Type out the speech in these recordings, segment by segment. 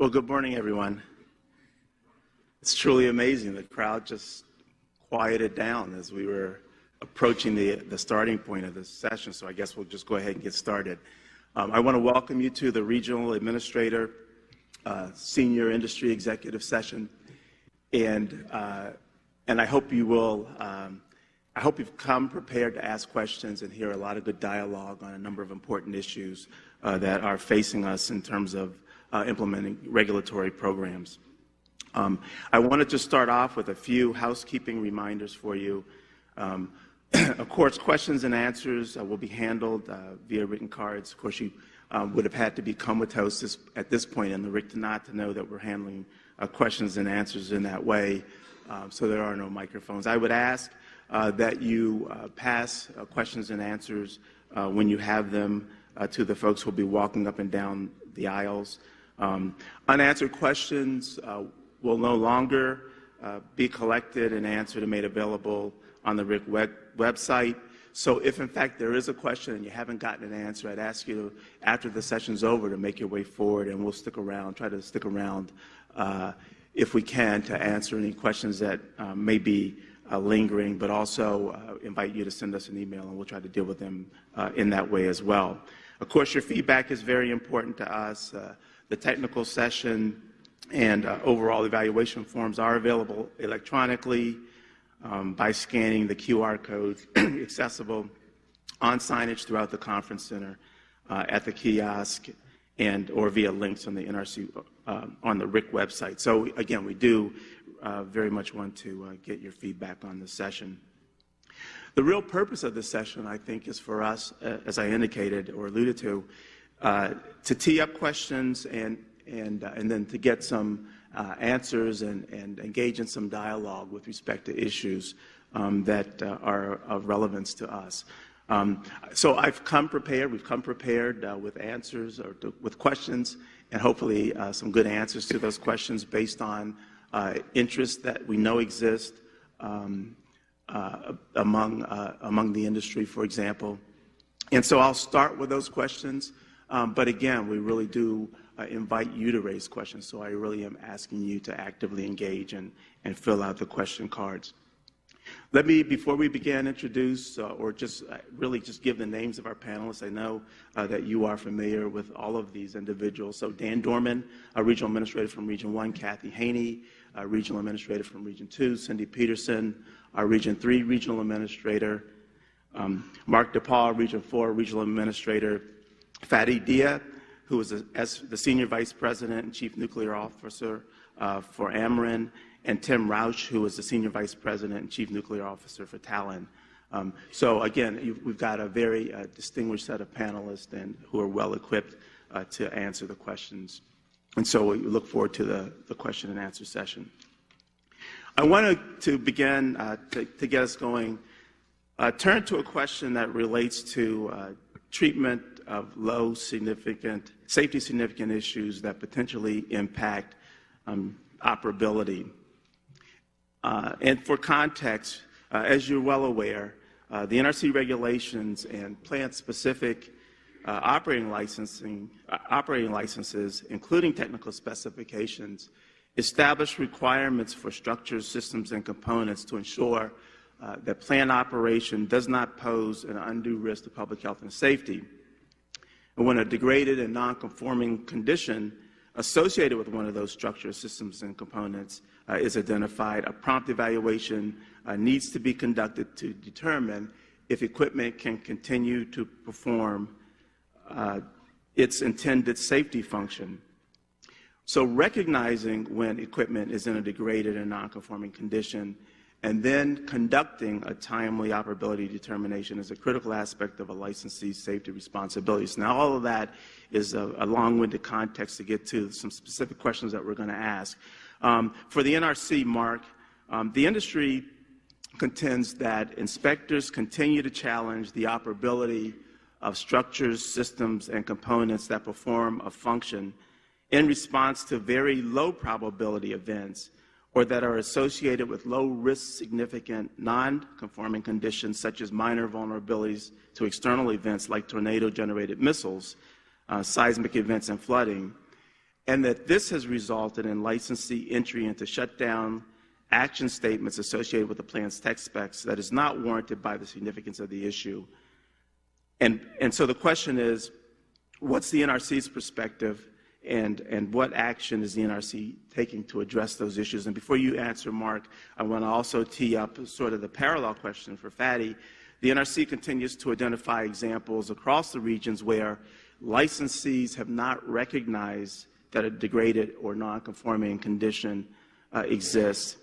Well, good morning, everyone. It's truly amazing. The crowd just quieted down as we were approaching the, the starting point of this session, so I guess we'll just go ahead and get started. Um, I want to welcome you to the Regional Administrator uh, Senior Industry Executive Session, and, uh, and I hope you will, um, I hope you've come prepared to ask questions and hear a lot of good dialogue on a number of important issues uh, that are facing us in terms of uh, implementing regulatory programs. Um, I wanted to start off with a few housekeeping reminders for you. Um, of course, questions and answers uh, will be handled uh, via written cards. Of course, you um, would have had to be this, at this point in the RIC to not to know that we're handling uh, questions and answers in that way, um, so there are no microphones. I would ask uh, that you uh, pass uh, questions and answers when you have them to the folks who will be walking up and down the aisles. Um, unanswered questions uh, will no longer uh, be collected and answered and made available on the RIC web website. So if in fact there is a question and you haven't gotten an answer, I'd ask you to, after the session's over to make your way forward and we'll stick around, try to stick around uh, if we can to answer any questions that uh, may be uh, lingering, but also uh, invite you to send us an email and we'll try to deal with them uh, in that way as well. Of course, your feedback is very important to us. The technical session and uh, overall evaluation forms are available electronically um, by scanning the QR codes accessible on signage throughout the conference center, uh, at the kiosk, and or via links on the NRC uh, on the RIC website. So again, we do uh, very much want to uh, get your feedback on the session. The real purpose of this session, I think, is for us, uh, as I indicated or alluded to, to tee up questions and, and, uh, and then to get some uh, answers and, and engage in some dialogue with respect to issues um, that uh, are of relevance to us. Um, so I've come prepared, we've come prepared uh, with answers or to, with questions and hopefully some good answers to those questions based on interests that we know exist um, among, among the industry, for example. And so I'll start with those questions. Um, but again, we really do uh, invite you to raise questions. So I really am asking you to actively engage and, and fill out the question cards. Let me, before we begin, introduce uh, or just uh, really just give the names of our panelists. I know uh, that you are familiar with all of these individuals. So Dan Dorman, a regional administrator from Region 1, Kathy Haney, a regional administrator from Region 2, Cindy Pederson, our Region 3 regional administrator, um, Mark Dapas, Region 4 regional administrator, Fadi Diya, who was a, as the Senior Vice President and Chief Nuclear Officer uh, for Ameren, and Tim Rausch, who was the Senior Vice President and Chief Nuclear Officer for Talen. Um, so again, we've got a very uh, distinguished set of panelists and who are well equipped uh, to answer the questions. And so we look forward to the, the question and answer session. I wanted to begin uh, to, to, get us going, uh, turn to a question that relates to uh, treatment of low significant, safety significant issues that potentially impact um, operability. Uh, and for context, uh, as you're well aware, uh, the NRC regulations and plant-specific uh, operating licensing, uh, operating licenses, including technical specifications, establish requirements for structures, systems, and components to ensure uh, that plant operation does not pose an undue risk to public health and safety. And when a degraded and non-conforming condition associated with one of those structures, systems, and components uh, is identified, a prompt evaluation uh, needs to be conducted to determine if equipment can continue to perform uh, its intended safety function. So recognizing when equipment is in a degraded and nonconforming condition and then conducting a timely operability determination is a critical aspect of a licensee's safety responsibilities. Now, all of that is a, a long-winded context to get to some specific questions that we're going to ask. Um, for the NRC, Mark, um, the industry contends that inspectors continue to challenge the operability of structures, systems, and components that perform a function in response to very low probability events or that are associated with low-risk significant non-conforming conditions such as minor vulnerabilities to external events like tornado-generated missiles, uh, seismic events, and flooding. and that this has resulted in licensee entry into shutdown action statements associated with the plan's tech specs that is not warranted by the significance of the issue. And, and so the question is, what's the NRC's perspective and, and what action is the NRC taking to address those issues? And before you answer, Mark, I want to also tee up sort of the parallel question for Fadi. The NRC continues to identify examples across the regions where licensees have not recognized that a degraded or non-conforming condition uh, exists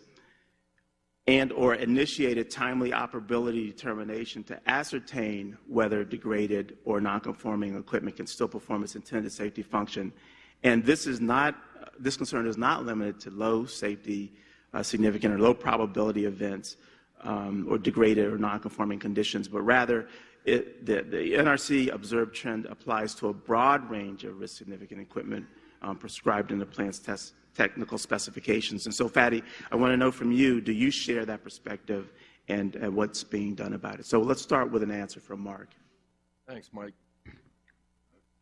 and or initiated timely operability determination to ascertain whether degraded or non-conforming equipment can still perform its intended safety function. And this is not, this concern is not limited to low safety, uh, significant or low probability events um, or degraded or non-conforming conditions, but rather it, the, the, NRC observed trend applies to a broad range of risk significant equipment um, prescribed in the plan's test technical specifications. And so, Fadi, I want to know from you, do you share that perspective and, and what's being done about it? So let's start with an answer from Mark. Thanks, Mike.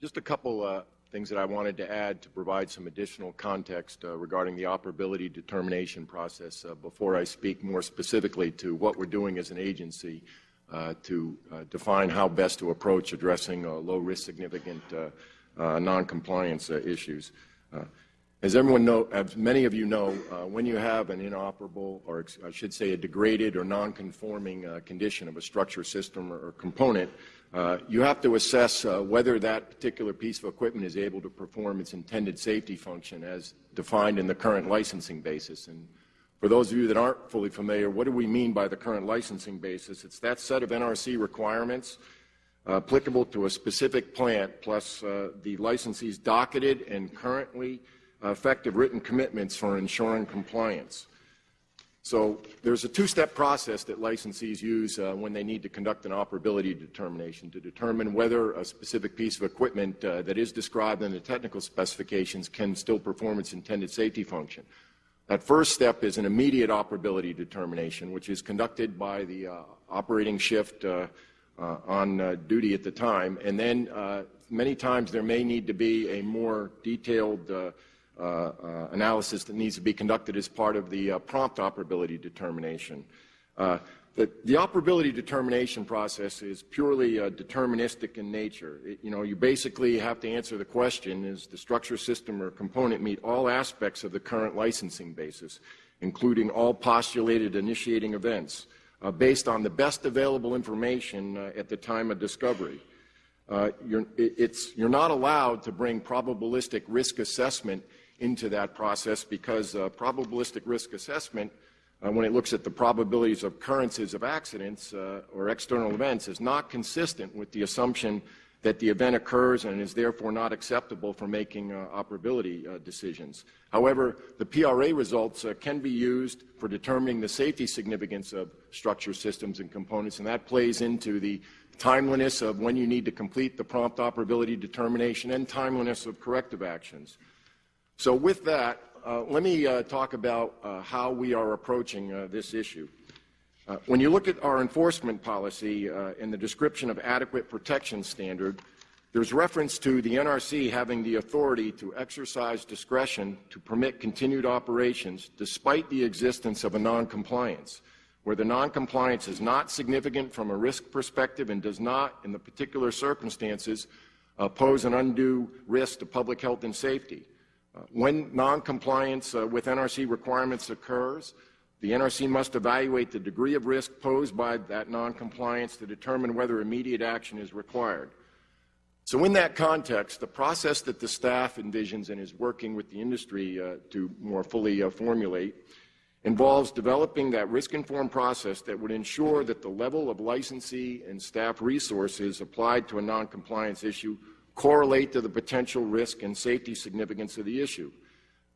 Just a couple uh, things that I wanted to add to provide some additional context uh, regarding the operability determination process uh, before I speak more specifically to what we're doing as an agency uh, to uh, define how best to approach addressing uh, low-risk significant noncompliance issues. As everyone know, as many of you know, uh, when you have an inoperable, or I should say a degraded or non-conforming uh, condition of a structure, system, or, or component, uh, you have to assess uh, whether that particular piece of equipment is able to perform its intended safety function as defined in the current licensing basis. And for those of you that aren't fully familiar, what do we mean by the current licensing basis? It's that set of NRC requirements uh, applicable to a specific plant, plus uh, the licensee's docketed and currently effective written commitments for ensuring compliance. So there's a two-step process that licensees use uh, when they need to conduct an operability determination to determine whether a specific piece of equipment uh, that is described in the technical specifications can still perform its intended safety function. That first step is an immediate operability determination, which is conducted by the uh, operating shift uh, uh, on uh, duty at the time. And then many times there may need to be a more detailed analysis that needs to be conducted as part of the uh, prompt operability determination. The, the, operability determination process is purely uh, deterministic in nature. It, you know, you basically have to answer the question, is the structure, system, or component meet all aspects of the current licensing basis, including all postulated initiating events, uh, based on the best available information uh, at the time of discovery. You're, it, you're, not allowed to bring probabilistic risk assessment into that process because uh, probabilistic risk assessment, uh, when it looks at the probabilities of occurrences of accidents uh, or external events, is not consistent with the assumption that the event occurs and is therefore not acceptable for making uh, operability uh, decisions. However, the PRA results uh, can be used for determining the safety significance of structure systems and components, and that plays into the timeliness of when you need to complete the prompt operability determination and timeliness of corrective actions. So with that, uh, let me uh, talk about uh, how we are approaching uh, this issue. Uh, when you look at our enforcement policy uh, in the description of adequate protection standard, there's reference to the NRC having the authority to exercise discretion to permit continued operations despite the existence of a noncompliance, where the noncompliance is not significant from a risk perspective and does not, in the particular circumstances, pose an undue risk to public health and safety. When noncompliance uh, with NRC requirements occurs, the NRC must evaluate the degree of risk posed by that noncompliance to determine whether immediate action is required. So in that context, the process that the staff envisions and is working with the industry uh, to more fully uh, formulate involves developing that risk-informed process that would ensure that the level of licensee and staff resources applied to a noncompliance issue correlate to the potential risk and safety significance of the issue.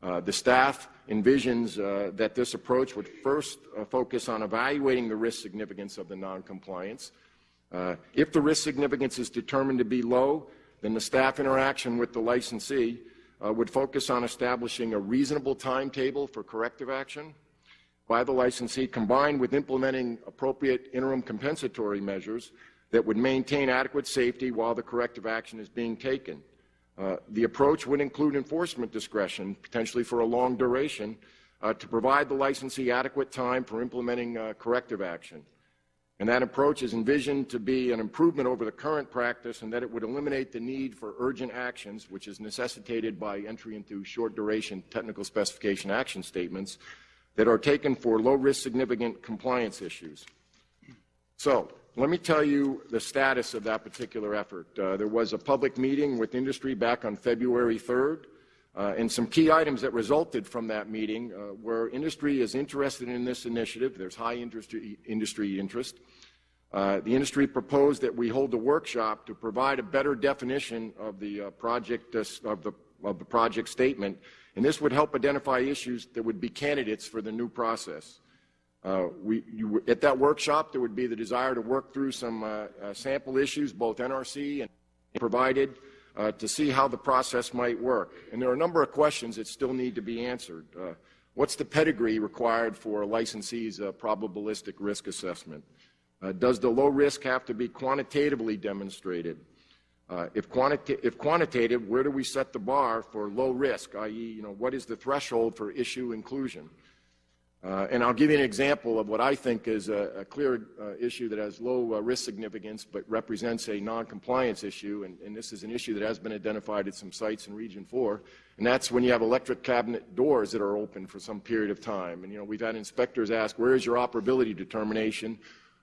Uh, the staff envisions uh, that this approach would first uh, focus on evaluating the risk significance of the noncompliance. Uh, if the risk significance is determined to be low, then the staff interaction with the licensee uh, would focus on establishing a reasonable timetable for corrective action by the licensee combined with implementing appropriate interim compensatory measures that would maintain adequate safety while the corrective action is being taken. Uh, The approach would include enforcement discretion, potentially for a long duration, uh, to provide the licensee adequate time for implementing uh, corrective action. And that approach is envisioned to be an improvement over the current practice and that it would eliminate the need for urgent actions, which is necessitated by entry into short duration technical specification action statements that are taken for low risk significant compliance issues. So, let me tell you the status of that particular effort. Uh, there was a public meeting with industry back on February 3rd. Uh, and some key items that resulted from that meeting uh, where industry is interested in this initiative. There's high industry, industry interest. Uh, the industry proposed that we hold a workshop to provide a better definition of the uh, project uh, of the of the project statement, and this would help identify issues that would be candidates for the new process. Uh, we, you, at that workshop, there would be the desire to work through some sample issues, both NRC and provided uh, to see how the process might work. And there are a number of questions that still need to be answered. Uh, what's the pedigree required for a licensee's uh, probabilistic risk assessment? Uh, does the low risk have to be quantitatively demonstrated? Uh, if, if, quantitative, where do we set the bar for low risk, i.e., you know, what is the threshold for issue inclusion? Uh, and I'll give you an example of what I think is a, a clear uh, issue that has low uh, risk significance but represents a non-compliance issue, and, and, this is an issue that has been identified at some sites in Region 4, and that's when you have electric cabinet doors that are open for some period of time. And, you know, we've had inspectors ask, where is your operability determination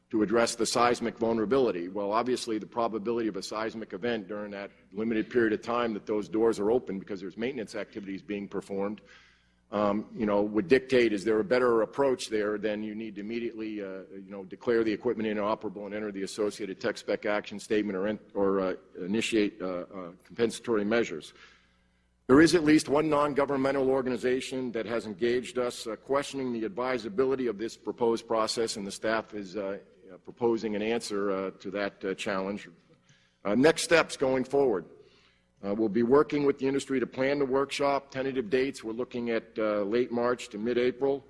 to address the seismic vulnerability? Well, obviously, the probability of a seismic event during that limited period of time that those doors are open because there's maintenance activities being performed um, you know, would dictate is there a better approach there, then you need to immediately, uh, you know, declare the equipment inoperable and enter the associated tech spec action statement or, or uh, initiate uh, uh, compensatory measures. There is at least one non-governmental organization that has engaged us uh, questioning the advisability of this proposed process, and the staff is uh, proposing an answer to that challenge. next steps going forward. Uh, we'll be working with the industry to plan the workshop. Tentative dates, we're looking at uh, late March to mid-April.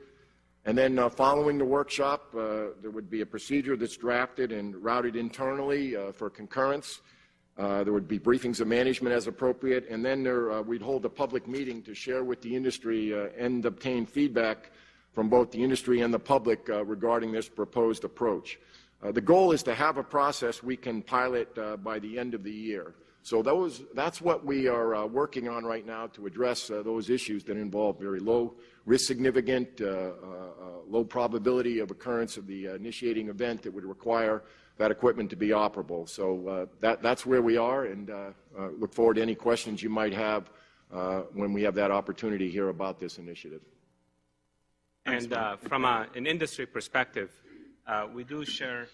And then uh, following the workshop, uh, there would be a procedure that's drafted and routed internally uh, for concurrence. Uh, there would be briefings of management as appropriate, and then there, we'd hold a public meeting to share with the industry and obtain feedback from both the industry and the public regarding this proposed approach. the goal is to have a process we can pilot by the end of the year. So those, that's what we are uh, working on right now to address uh, those issues that involve very low risk significant, uh, uh, uh low probability of occurrence of the initiating event that would require that equipment to be operable. So uh, that, that's where we are and look forward to any questions you might have when we have that opportunity here about this initiative. And from a, an industry perspective, we do share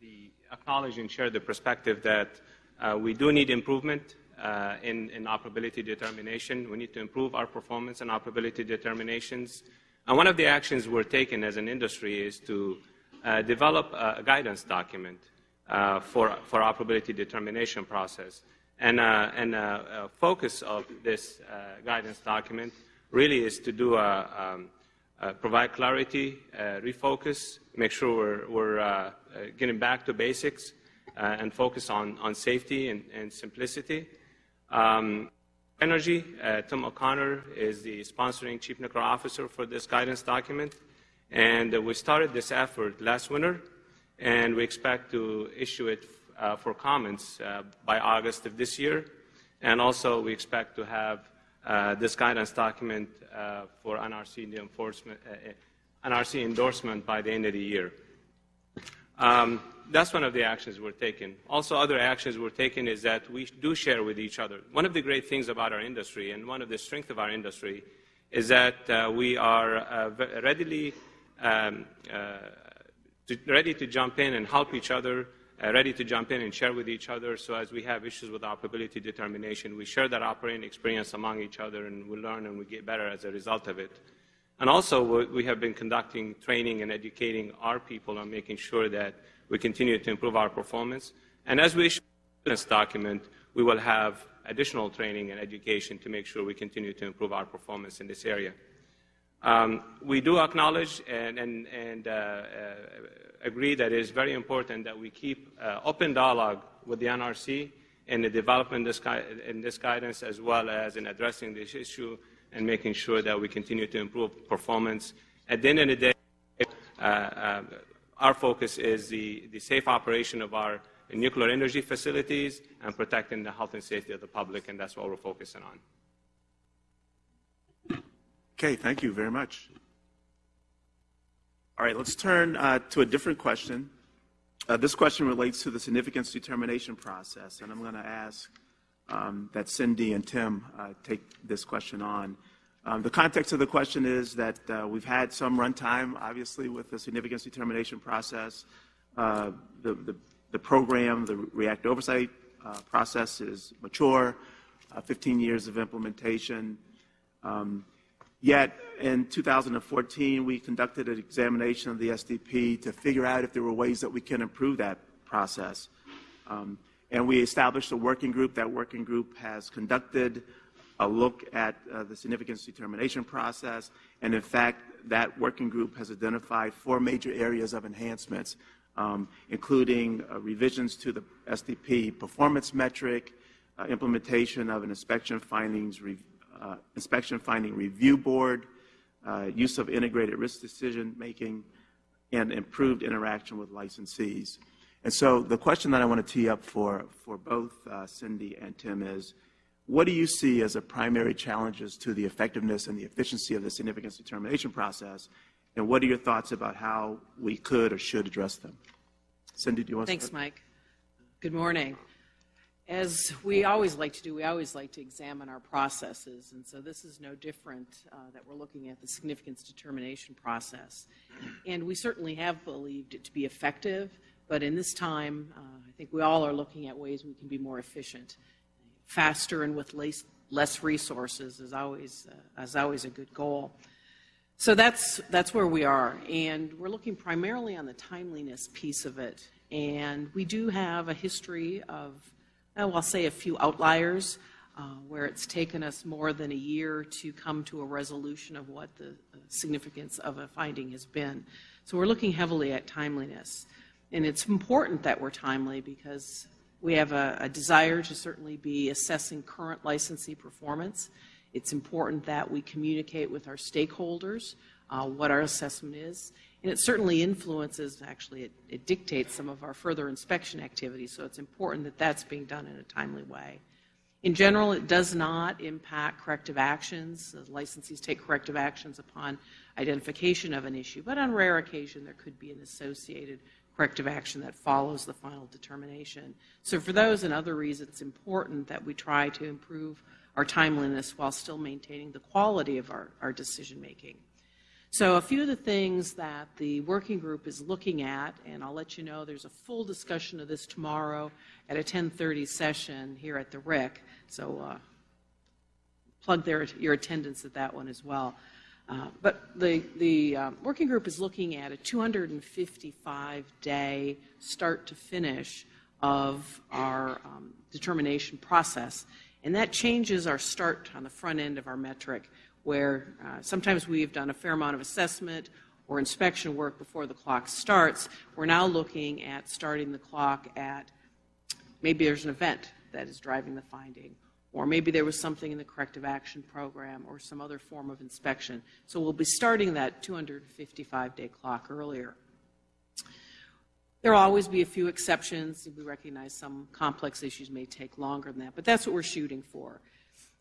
the acknowledge and share the perspective that uh, we do need improvement uh, in, in, operability determination. We need to improve our performance and operability determinations. And one of the actions we're taking as an industry is to uh, develop a guidance document uh, for, for operability determination process. And, uh, and uh, focus of this guidance document really is to do a, um, provide clarity, refocus, make sure we're, we're getting back to basics, uh, and focus on, on safety and, and simplicity. Um, Energy, uh, Tim O'Connor is the sponsoring chief nuclear officer for this guidance document. And uh, we started this effort last winter, and we expect to issue it uh, for comments uh, by August of this year. And also, we expect to have uh, this guidance document for NRC enforcement, NRC endorsement by the end of the year. Um, that's one of the actions we're taking. Also, other actions we're taking is that we do share with each other. One of the great things about our industry and one of the strengths of our industry is that uh, we are uh, readily um, uh, to, ready to jump in and help each other, uh, ready to jump in and share with each other. So as we have issues with operability determination, we share that operating experience among each other and we learn and we get better as a result of it. And also, we have been conducting training and educating our people on making sure that we continue to improve our performance. And as we issue this document, we will have additional training and education to make sure we continue to improve our performance in this area. Um, we do acknowledge and, and, and uh, uh, agree that it is very important that we keep uh, open dialogue with the NRC in the development this in this guidance as well as in addressing this issue and making sure that we continue to improve performance. At the end of the day, uh, uh, our focus is the, the safe operation of our nuclear energy facilities and protecting the health and safety of the public, and that's what we're focusing on. Okay, thank you very much. All right, let's turn uh, to a different question. Uh, This question relates to the significance determination process, and I'm going to ask um, that Cindy and Tim uh, take this question on. Um, The context of the question is that uh, we've had some runtime, obviously, with the significance determination process. Uh, The the the program, the reactor oversight uh, process is mature, uh, 15 years of implementation. Um, Yet, in 2014, we conducted an examination of the SDP to figure out if there were ways that we can improve that process. Um, And we established a working group. That working group has conducted a look at uh, the significance determination process. And in fact, that working group has identified four major areas of enhancements, um, including uh, revisions to the SDP performance metric, uh, implementation of an inspection findings uh, inspection finding review board, uh, use of integrated risk decision making, and improved interaction with licensees. And so the question that I want to tee up for, for both uh, Cindy and Tim is, what do you see as the primary challenges to the effectiveness and the efficiency of the significance determination process? And what are your thoughts about how we could or should address them? Cindy, do you want to Thanks. Mike. Good morning. As we always like to do, we always like to examine our processes, and so this is no different uh, that we're looking at the significance determination process. And we certainly have believed it to be effective, but in this time, uh, I think we all are looking at ways we can be more efficient. Faster and with less, less resources is always, uh, is always a good goal. So that's, that's where we are. And we're looking primarily on the timeliness piece of it. And we do have a history of, oh, I'll say a few outliers uh, where it's taken us more than a year to come to a resolution of what the uh, significance of a finding has been. So we're looking heavily at timeliness. And it's important that we're timely because we have a, a desire to certainly be assessing current licensee performance. It's important that we communicate with our stakeholders uh, what our assessment is. And it certainly influences, actually, it, it dictates some of our further inspection activities. So it's important that that's being done in a timely way. In general, it does not impact corrective actions. The licensees take corrective actions upon identification of an issue, but on rare occasion, there could be an associated corrective action that follows the final determination. So for those and other reasons, it's important that we try to improve our timeliness while still maintaining the quality of our, our decision making. So a few of the things that the working group is looking at, and I'll let you know there's a full discussion of this tomorrow at a 10:30 session here at the RIC. So uh, plug their, your attendance at that one as well. Uh, but the, the uh, working group is looking at a 255-day start to finish of our um, determination process. And that changes our start on the front end of our metric, where uh, sometimes we've done a fair amount of assessment or inspection work before the clock starts. We're now looking at starting the clock at maybe there's an event that is driving the finding, or maybe there was something in the corrective action program or some other form of inspection. So we'll be starting that 255-day clock earlier. There will always be a few exceptions. We recognize some complex issues may take longer than that, but that's what we're shooting for.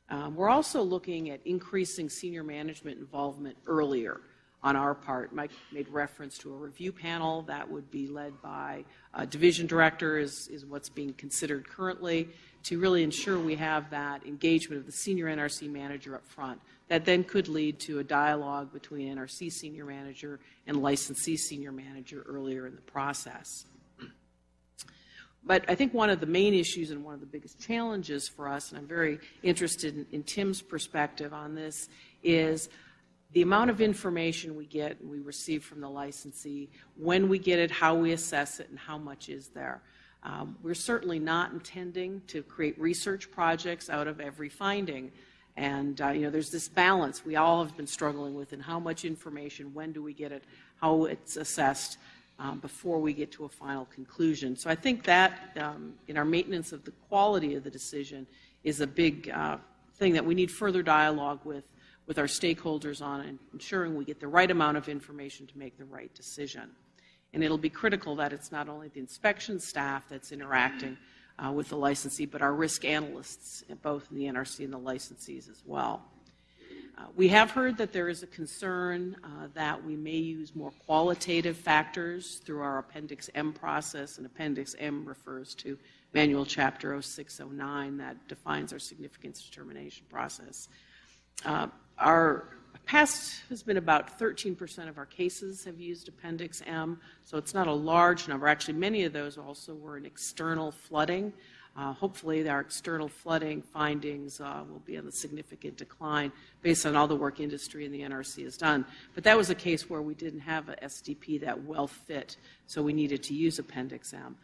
Um, we're also looking at increasing senior management involvement earlier on our part. Mike made reference to a review panel that would be led by a division director is, is what's being considered currently to really ensure we have that engagement of the senior NRC manager up front. That then could lead to a dialogue between NRC senior manager and licensee senior manager earlier in the process. But I think one of the main issues and one of the biggest challenges for us, and I'm very interested in, in Tim's perspective on this, is the amount of information we get and we receive from the licensee, when we get it, how we assess it, and how much is there. Um, we're certainly not intending to create research projects out of every finding. And, uh, you know, there's this balance we all have been struggling with in how much information, when do we get it, how it's assessed. um, before we get to a final conclusion. So I think that, um, in our maintenance of the quality of the decision, is a big uh, thing that we need further dialogue with, with our stakeholders on and ensuring we get the right amount of information to make the right decision. And it'll be critical that it's not only the inspection staff that's interacting uh, with the licensee, but our risk analysts, both in the NRC and the licensees as well. Uh, We have heard that there is a concern uh, that we may use more qualitative factors through our Appendix M process, and Appendix M refers to Manual Chapter 0609 that defines our significance determination process. Uh, Our past has been about 13% of our cases have used Appendix M, so it's not a large number. Actually, many of those also were in external flooding. Uh, Hopefully, our external flooding findings uh, will be on a significant decline based on all the work industry and the NRC has done. But that was a case where we didn't have a SDP that well fit, so we needed to use Appendix M.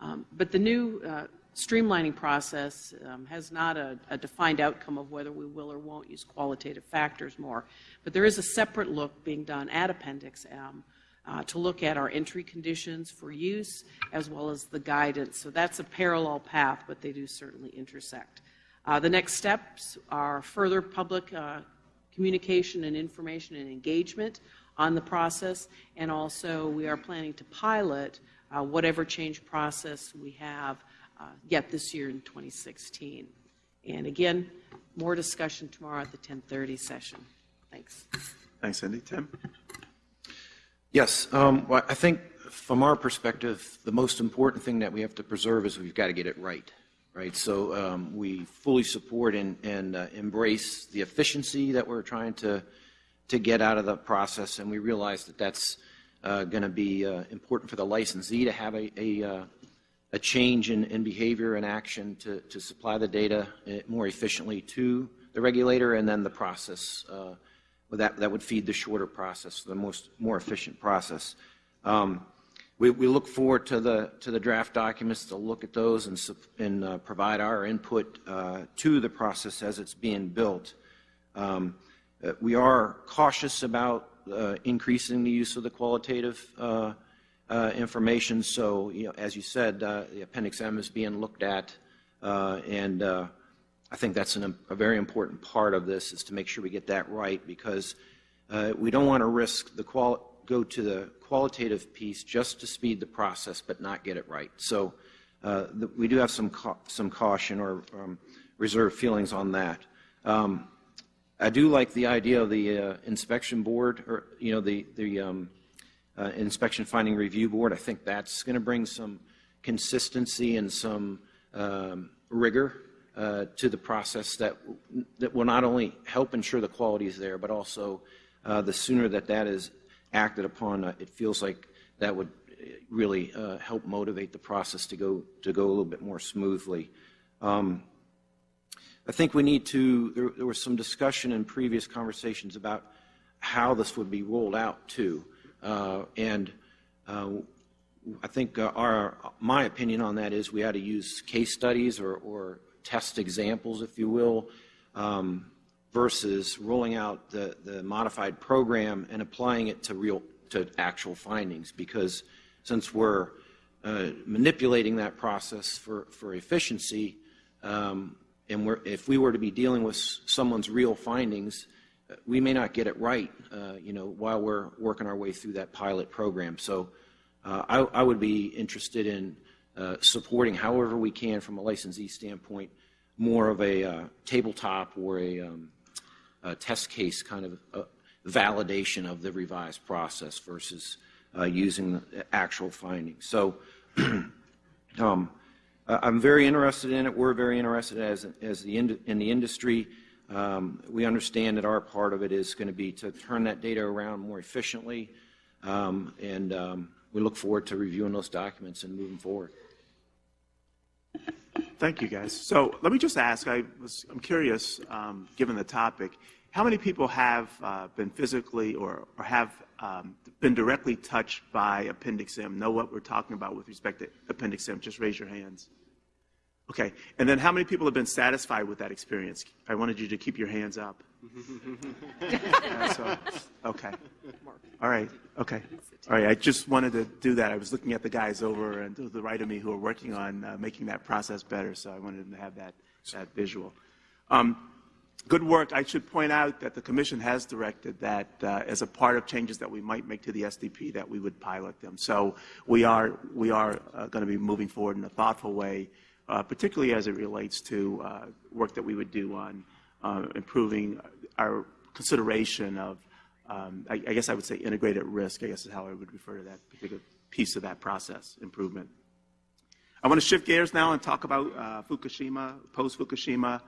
Um, But the new uh, streamlining process um, has not a a defined outcome of whether we will or won't use qualitative factors more. But there is a separate look being done at Appendix M uh, to look at our entry conditions for use as well as the guidance. So that's a parallel path, but they do certainly intersect. Uh, The next steps are further public uh, communication and information and engagement on the process, and also we are planning to pilot uh, whatever change process we have yet this year in 2016. And again, more discussion tomorrow at the 10:30 session. Thanks. Thanks, Cindy. Tim? Yes, um, well, I think from our perspective, the most important thing that we have to preserve is we've got to get it right, right? So um, we fully support and, and uh, embrace the efficiency that we're trying to, to get out of the process, and we realize that that's uh, going to be uh, important for the licensee to have a, a, uh, a change in, in behavior and action to, to supply the data uh, more efficiently to the regulator, and then the process uh, that, that would feed the shorter process, the most, more efficient process. Um, we, we look forward to the, to the draft documents to look at those and, and uh, provide our input uh, to the process as it's being built. Um, uh, we are cautious about uh, increasing the use of the qualitative uh, information. So, you know, as you said, uh, the Appendix M is being looked at, uh, and uh, I think that's an, a very important part of this is to make sure we get that right because uh, we don't want to risk the qual go to the qualitative piece just to speed the process but not get it right. So uh, the, we do have some ca some caution or um, reserved feelings on that. Um, I do like the idea of the uh, inspection board or you know the the um, uh, inspection finding review board. I think that's going to bring some consistency and some um, rigor uh, to the process that, that will not only help ensure the quality is there, but also uh, the sooner that that is acted upon, uh, it feels like that would really uh, help motivate the process to go, to go a little bit more smoothly. Um, I think we need to, there, there was some discussion in previous conversations about how this would be rolled out too. Uh, and uh, I think uh, our, my opinion on that is we ought to use case studies or, or test examples, if you will, um, versus rolling out the, the modified program and applying it to real to actual findings. Because since we're uh, manipulating that process for, for efficiency, um, and we're, if we were to be dealing with someone's real findings, we may not get it right, uh, you know, while we're working our way through that pilot program. So uh, I, I, would be interested in uh, supporting however we can from a licensee standpoint, more of a tabletop or a, um, a, test case kind of validation of the revised process versus using actual findings. So um, I'm very interested in it. We're very interested as, as the in, in the industry. Um, we understand that our part of it is going to be to turn that data around more efficiently, um, and um, we look forward to reviewing those documents and moving forward. Thank you, guys. So let me just ask, I was, I'm curious, um, given the topic, how many people have uh, been physically or, or have um, been directly touched by Appendix M, know what we're talking about with respect to Appendix M? Just raise your hands. Okay. And then how many people have been satisfied with that experience? I wanted you to keep your hands up. Yeah, so, okay. All right. Okay. All right, I just wanted to do that. I was looking at the guys over and to the right of me who are working on uh, making that process better, so I wanted to have that, that visual. Um, Good work. I should point out that the commission has directed that uh, as a part of changes that we might make to the SDP, that we would pilot them. So we are, we are uh, going to be moving forward in a thoughtful way, uh, particularly as it relates to uh, work that we would do on uh, improving our consideration of, um, I, I guess I would say integrated risk, I guess is how I would refer to that particular piece of that process improvement. I want to shift gears now and talk about uh, Fukushima, post-Fukushima.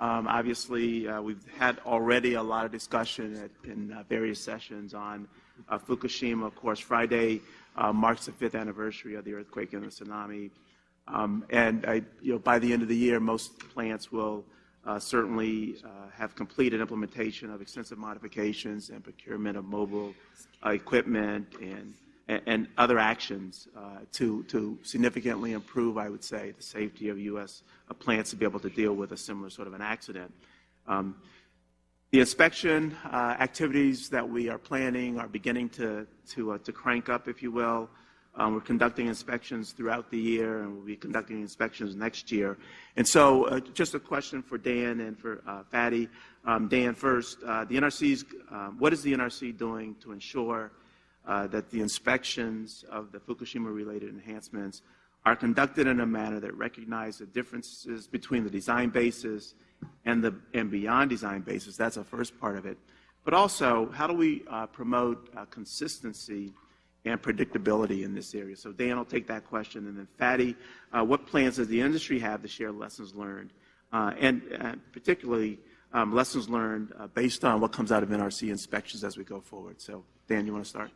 Um, Obviously, uh, we've had already a lot of discussion at- in uh, various sessions on uh, Fukushima. Of course, Friday uh, marks the fifth anniversary of the earthquake and the tsunami. Um, And you know, by the end of the year, most plants will uh, certainly uh, have completed implementation of extensive modifications and procurement of mobile equipment and other actions uh, to, significantly improve, I would say, the safety of U.S. plants to be able to deal with a similar sort of an accident. Um, the inspection activities that we are planning are beginning to crank up, if you will. Um, we're conducting inspections throughout the year, and we'll be conducting inspections next year. And so, uh, just a question for Dan and for uh, Fadi. Um, Dan, first, uh, the NRC's, um, what is the NRC doing to ensure uh, that the inspections of the Fukushima-related enhancements are conducted in a manner that recognize the differences between the design basis and the and beyond design basis. That's the first part of it. But also, how do we uh, promote uh, consistency and predictability in this area? So Dan will take that question, and then Fadi, uh, what plans does the industry have to share lessons learned, uh, and uh, particularly um, lessons learned uh, based on what comes out of NRC inspections as we go forward? So Dan, you want to start?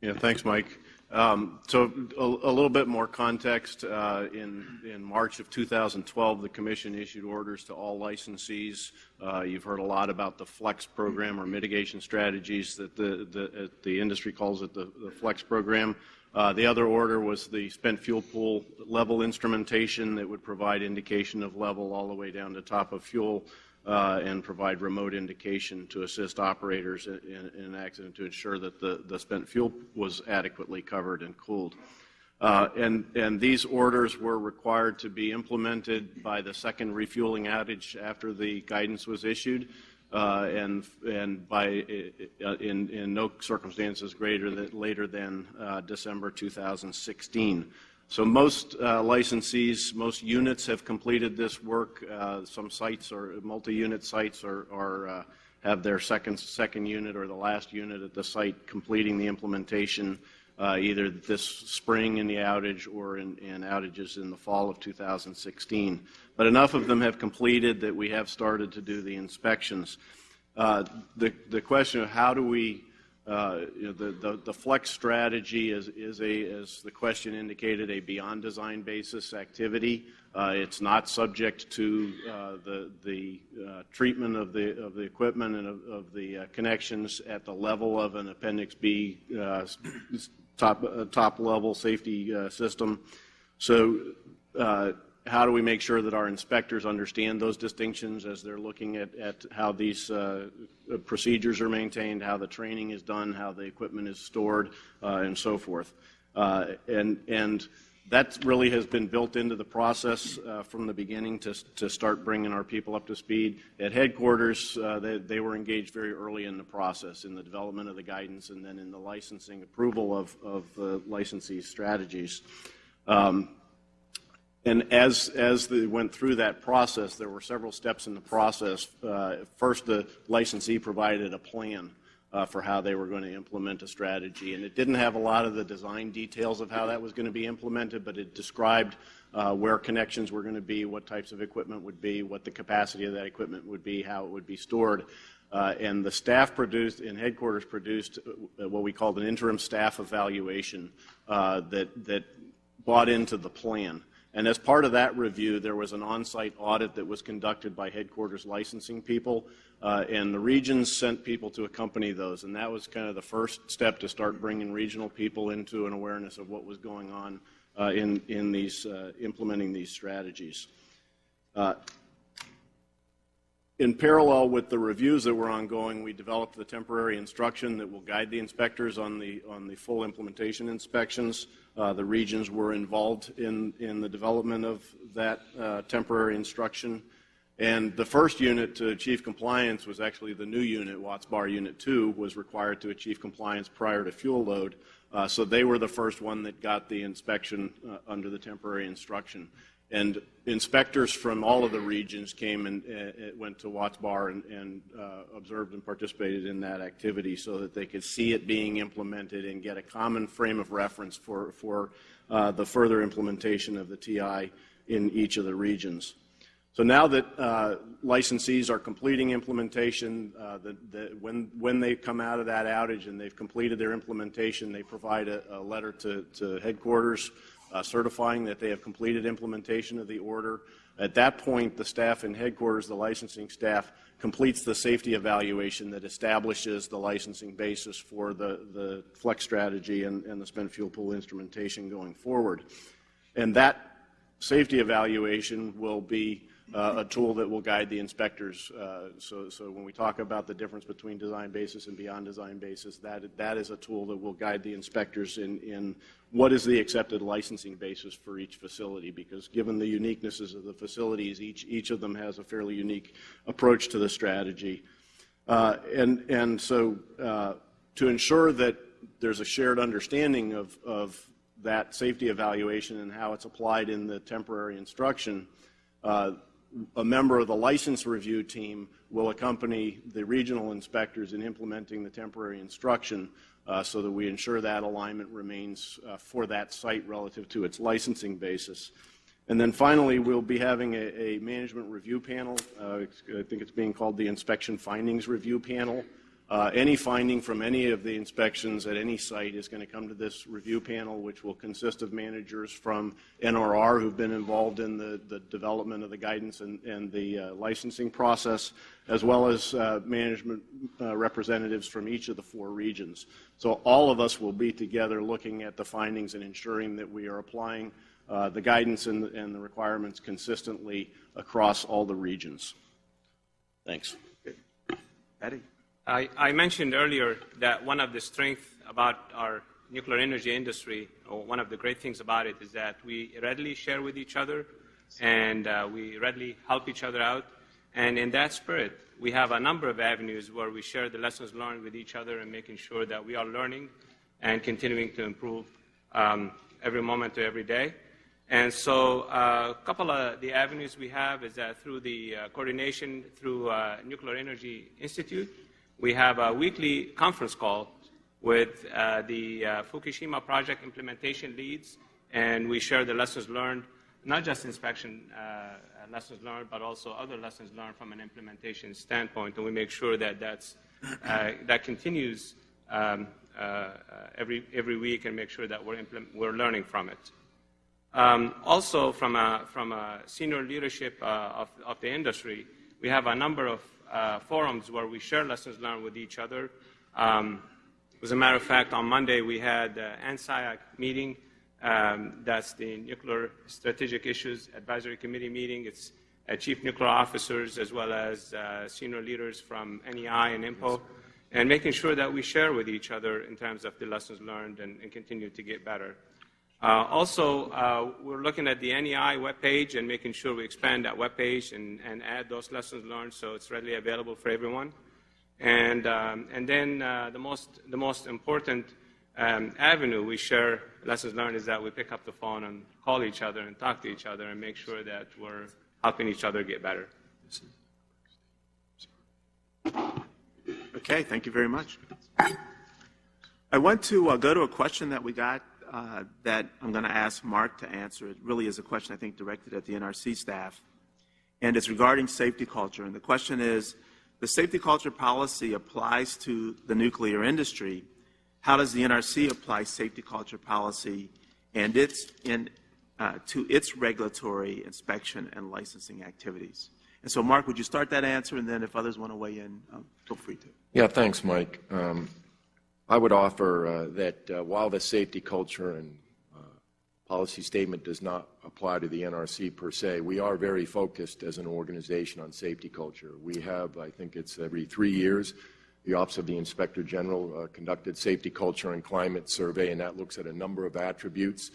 Yeah, thanks, Mike. Um, So a little bit more context. uh, In March of 2012, the commission issued orders to all licensees. Uh, You've heard a lot about the FLEX program or mitigation strategies that the uh, industry calls it the FLEX program. The other order was the spent fuel pool level instrumentation that would provide indication of level all the way down to top of fuel uh, and provide remote indication to assist operators in, in, in an accident to ensure that the, the spent fuel was adequately covered and cooled. Uh, and, and these orders were required to be implemented by the second refueling outage after the guidance was issued, uh, and, and by, uh, in, in no circumstances greater than, later than uh, December 2016. So most uh, licensees, most units have completed this work. Uh, Some sites or multi-unit sites are, are, uh, have their second, second unit or the last unit at the site completing the implementation uh, either this spring in the outage or in, in outages in the fall of 2016. But enough of them have completed that we have started to do the inspections. Uh, The, the question of how do we the, the, the flex strategy is, is a, as the question indicated, a beyond design basis activity. Uh, it's not subject to uh, the, the uh, treatment of the, of the equipment and of, the uh, connections at the level of an Appendix B uh, top, uh, top level safety uh, system. So uh, how do we make sure that our inspectors understand those distinctions as they're looking at, at how these uh, procedures are maintained, how the training is done, how the equipment is stored, uh, and so forth. Uh, and, and that really has been built into the process uh, from the beginning to, to start bringing our people up to speed. At headquarters, uh, they, they were engaged very early in the process, in the development of the guidance and then in the licensing approval of, of the licensee strategies. Um, and as, as they went through that process, there were several steps in the process. Uh, First, the licensee provided a plan uh, for how they were going to implement a strategy. And it didn't have a lot of the design details of how that was going to be implemented, but it described uh, where connections were going to be, what types of equipment would be, what the capacity of that equipment would be, how it would be stored. Uh, And the staff produced, in headquarters produced uh, what we called an interim staff evaluation uh, that, that bought into the plan. And as part of that review, there was an on-site audit that was conducted by headquarters licensing people, uh, and the regions sent people to accompany those. And that was kind of the first step to start bringing regional people into an awareness of what was going on uh, in, in these, uh, implementing these strategies. Uh, in parallel with the reviews that were ongoing, we developed the temporary instruction that will guide the inspectors on the, on the full implementation inspections. Uh, The regions were involved in, in the development of that uh, temporary instruction. And the first unit to achieve compliance was actually the new unit, Watts Bar Unit 2, was required to achieve compliance prior to fuel load. Uh, So they were the first one that got the inspection uh, under the temporary instruction. And inspectors from all of the regions came and uh, uh, went to Watts Bar and, and uh, observed and participated in that activity so that they could see it being implemented and get a common frame of reference for, for uh, the further implementation of the TI in each of the regions. So now that uh, licensees are completing implementation, uh, the, the, when, when they come out of that outage and they've completed their implementation, they provide a, a letter to, to headquarters uh, certifying that they have completed implementation of the order. At that point, the staff in headquarters, the licensing staff, completes the safety evaluation that establishes the licensing basis for the, the flex strategy and, and the spent fuel pool instrumentation going forward. And that safety evaluation will be uh, a tool that will guide the inspectors. Uh, So, so when we talk about the difference between design basis and beyond design basis, that, that is a tool that will guide the inspectors in, in what is the accepted licensing basis for each facility, because given the uniquenesses of the facilities, each, each of them has a fairly unique approach to the strategy. Uh, And, and so uh, to ensure that there's a shared understanding of, of that safety evaluation and how it's applied in the temporary instruction, uh, a member of the license review team will accompany the regional inspectors in implementing the temporary instruction uh, so that we ensure that alignment remains uh, for that site relative to its licensing basis. And then finally, we'll be having a, a management review panel. Uh, I think it's being called the Inspection Findings Review Panel. Uh, Any finding from any of the inspections at any site is going to come to this review panel, which will consist of managers from NRR who've been involved in the, the development of the guidance and, and the uh, licensing process, as well as uh, management uh, representatives from each of the four regions. So all of us will be together looking at the findings and ensuring that we are applying uh, the guidance and, the- and the requirements consistently across all the regions. Thanks. Fadi? I, I mentioned earlier that one of the strengths about our nuclear energy industry, or one of the great things about it, is that we readily share with each other and uh, we readily help each other out. And in that spirit, we have a number of avenues where we share the lessons learned with each other and making sure that we are learning and continuing to improve um, every moment to every day. And so uh, a couple of the avenues we have is that through the uh, coordination through uh, Nuclear Energy Institute, we have a weekly conference call with uh, the uh, Fukushima project implementation leads, and we share the lessons learned, not just inspection uh, lessons learned, but also other lessons learned from an implementation standpoint, and we make sure that uh, that continues um, uh, every, every week and make sure that we're, we're learning from it. Um, also, from a, from a senior leadership uh, of, of the industry, we have a number of uh, forums where we share lessons learned with each other. Um, as a matter of fact, on Monday we had an NSIAC meeting. Um, that's the Nuclear Strategic Issues Advisory Committee meeting. It's uh, chief nuclear officers as well as uh, senior leaders from NEI and INPO, and making sure that we share with each other in terms of the lessons learned and, and continue to get better. Uh, also, uh, we're looking at the NEI webpage and making sure we expand that webpage and, and add those lessons learned so it's readily available for everyone. And, um, and then uh, the, most, the most important um, avenue we share lessons learned is that we pick up the phone and call each other and talk to each other and make sure that we're helping each other get better. Okay, thank you very much. I want to uh, go to a question that we got uh, that I'm going to ask Mark to answer. It really is a question, I think, directed at the NRC staff, and it's regarding safety culture. And the question is, the safety culture policy applies to the nuclear industry. How does the NRC apply safety culture policy and its in, uh, to its regulatory inspection and licensing activities? And so, Mark, would you start that answer, and then if others want to weigh in, uh, feel free to. Yeah, thanks, Mike. Um, I would offer uh, that uh, while the safety culture and uh, policy statement does not apply to the NRC per se. We are very focused as an organization on safety culture. We have, I think it's every three years, the Office of the Inspector General uh, conducted safety culture and climate survey, and that looks at a number of attributes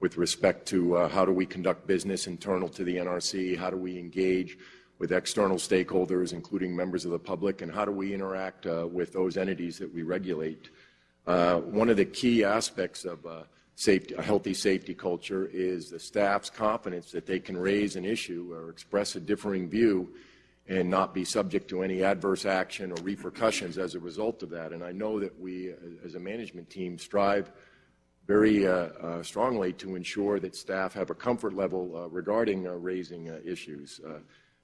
with respect to uh, how do we conduct business internal to the NRC, how do we engage with external stakeholders, including members of the public, and how do we interact uh, with those entities that we regulate. Uh, one of the key aspects of uh, safety, a healthy safety culture is the staff's confidence that they can raise an issue or express a differing view and not be subject to any adverse action or repercussions as a result of that. And I know that we, as a management team, strive very uh, uh, strongly to ensure that staff have a comfort level uh, regarding raising issues.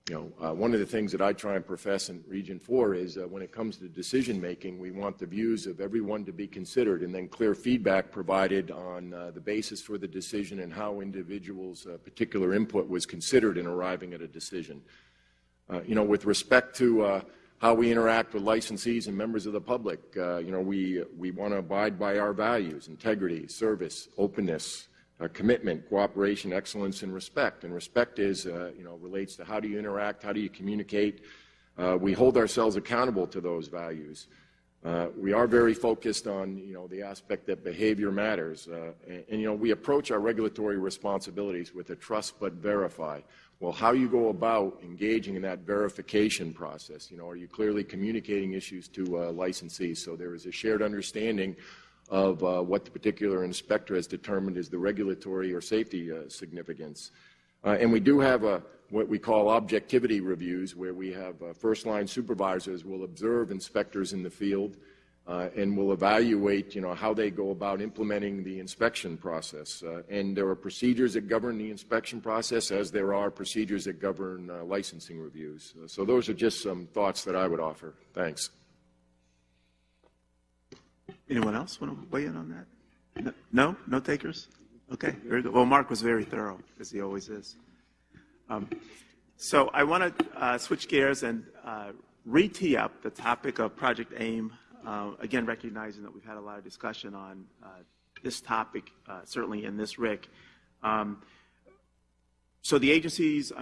Uh, you know, one of the things that I try and profess in Region 4 is when it comes to decision making, we want the views of everyone to be considered and then clear feedback provided on the basis for the decision and how individuals' particular input was considered in arriving at a decision. Uh, you know, with respect to uh, how we interact with licensees and members of the public, uh, you know, we, we want to abide by our values, integrity, service, openness, uh, commitment, cooperation, excellence, and respect. And respect is, uh, you know, relates to how do you interact, how do you communicate. Uh, we hold ourselves accountable to those values. we are very focused on, you know, the aspect that behavior matters. And, and, you know, we approach our regulatory responsibilities with a trust but verify. Well, how you go about engaging in that verification process? You know, are you clearly communicating issues to uh, licensees so there is a shared understanding of uh, what the particular inspector has determined is the regulatory or safety uh, significance? Uh, and we do have a, what we call objectivity reviews where we have uh, first-line supervisors will observe inspectors in the field uh, and will evaluate, you know, how they go about implementing the inspection process. Uh, and there are procedures that govern the inspection process, as there are procedures that govern uh, licensing reviews. Uh, so those are just some thoughts that I would offer. Thanks. Anyone else want to weigh in on that? No, no, takers. Okay, very good. Well, Mark was very thorough, as he always is. Um, so I want to uh, switch gears and uh, re-tee up the topic of Project AIM uh, again, recognizing that we've had a lot of discussion on uh, this topic, uh, certainly in this RIC. Um, so the agency's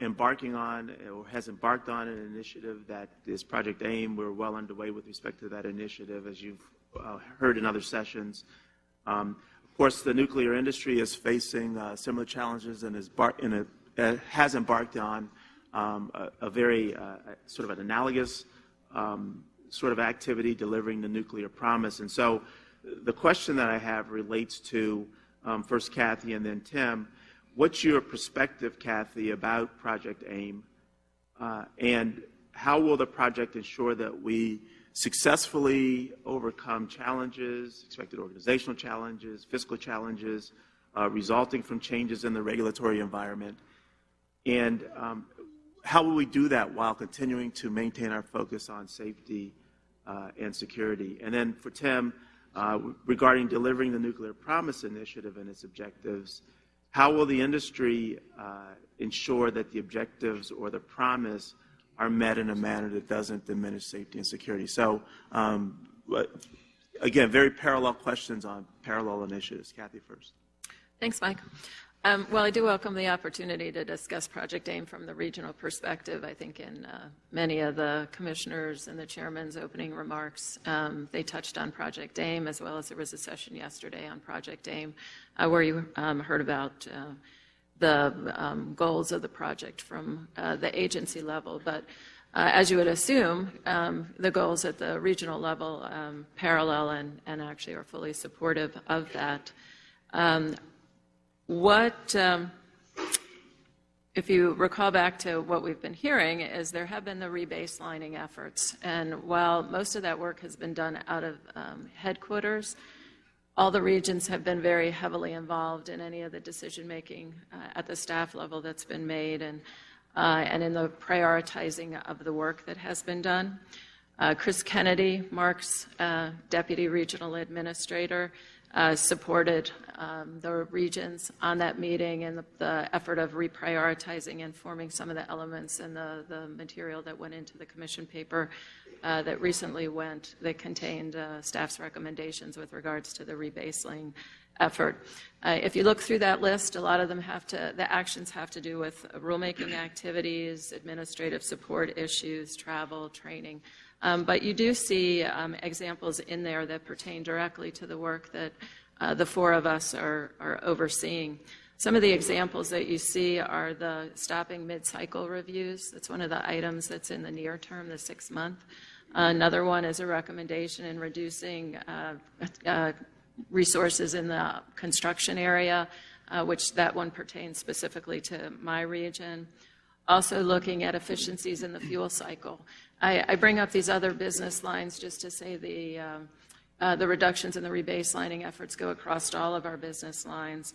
embarking on or has embarked on an initiative that is Project AIM. We're well underway with respect to that initiative, as you've uh, heard in other sessions. Um, of course, the nuclear industry is facing uh, similar challenges and is a, uh, has embarked on um, a, a, very sort of an analogous um, sort of activity delivering the nuclear promise. And so the question that I have relates to um, first Kathy and then Tim. What's your perspective, Kathy, about Project AIM? Uh, and how will the project ensure that we successfully overcome challenges, expected organizational challenges, fiscal challenges, uh, resulting from changes in the regulatory environment? And um, how will we do that while continuing to maintain our focus on safety uh, and security? And then for Tim, uh, regarding delivering the Nuclear Promise Initiative and its objectives, how will the industry uh, ensure that the objectives or the promise are met in a manner that doesn't diminish safety and security? So, um, again, very parallel questions on parallel initiatives. Kathy first. Thanks, Mike. Um, well, I do welcome the opportunity to discuss Project AIM from the regional perspective. I think in uh, many of the commissioners and the chairman's opening remarks, um, they touched on Project AIM, as well as there was a session yesterday on Project AIM uh, where you um, heard about uh, the um, goals of the project from uh, the agency level. But uh, as you would assume, um, the goals at the regional level um, parallel and, and, actually are fully supportive of that. Um, what, um, if you recall back to what we've been hearing, is there have been the rebaselining efforts. And while most of that work has been done out of um, headquarters, all the regions have been very heavily involved in any of the decision making uh, at the staff level that's been made and, uh, and in the prioritizing of the work that has been done. Uh, Kriss Kennedy, Mark's uh, deputy regional administrator, uh, supported um, the regions on that meeting and the, the effort of reprioritizing and forming some of the elements and the, the material that went into the commission paper uh, that recently went, that contained uh, staff's recommendations with regards to the rebasing effort. Uh, if you look through that list, a lot of them have to, the actions have to do with rulemaking activities, administrative support issues, travel, training. Um, but you do see um, examples in there that pertain directly to the work that uh, the four of us are, are overseeing. Some of the examples that you see are the stopping mid-cycle reviews. That's one of the items that's in the near term, the six month. Another one is a recommendation in reducing uh, uh, resources in the construction area, uh, which that one pertains specifically to my region. Also looking at efficiencies in the fuel cycle. I, I bring up these other business lines just to say the, um, uh, the reductions in the rebaselining efforts go across all of our business lines.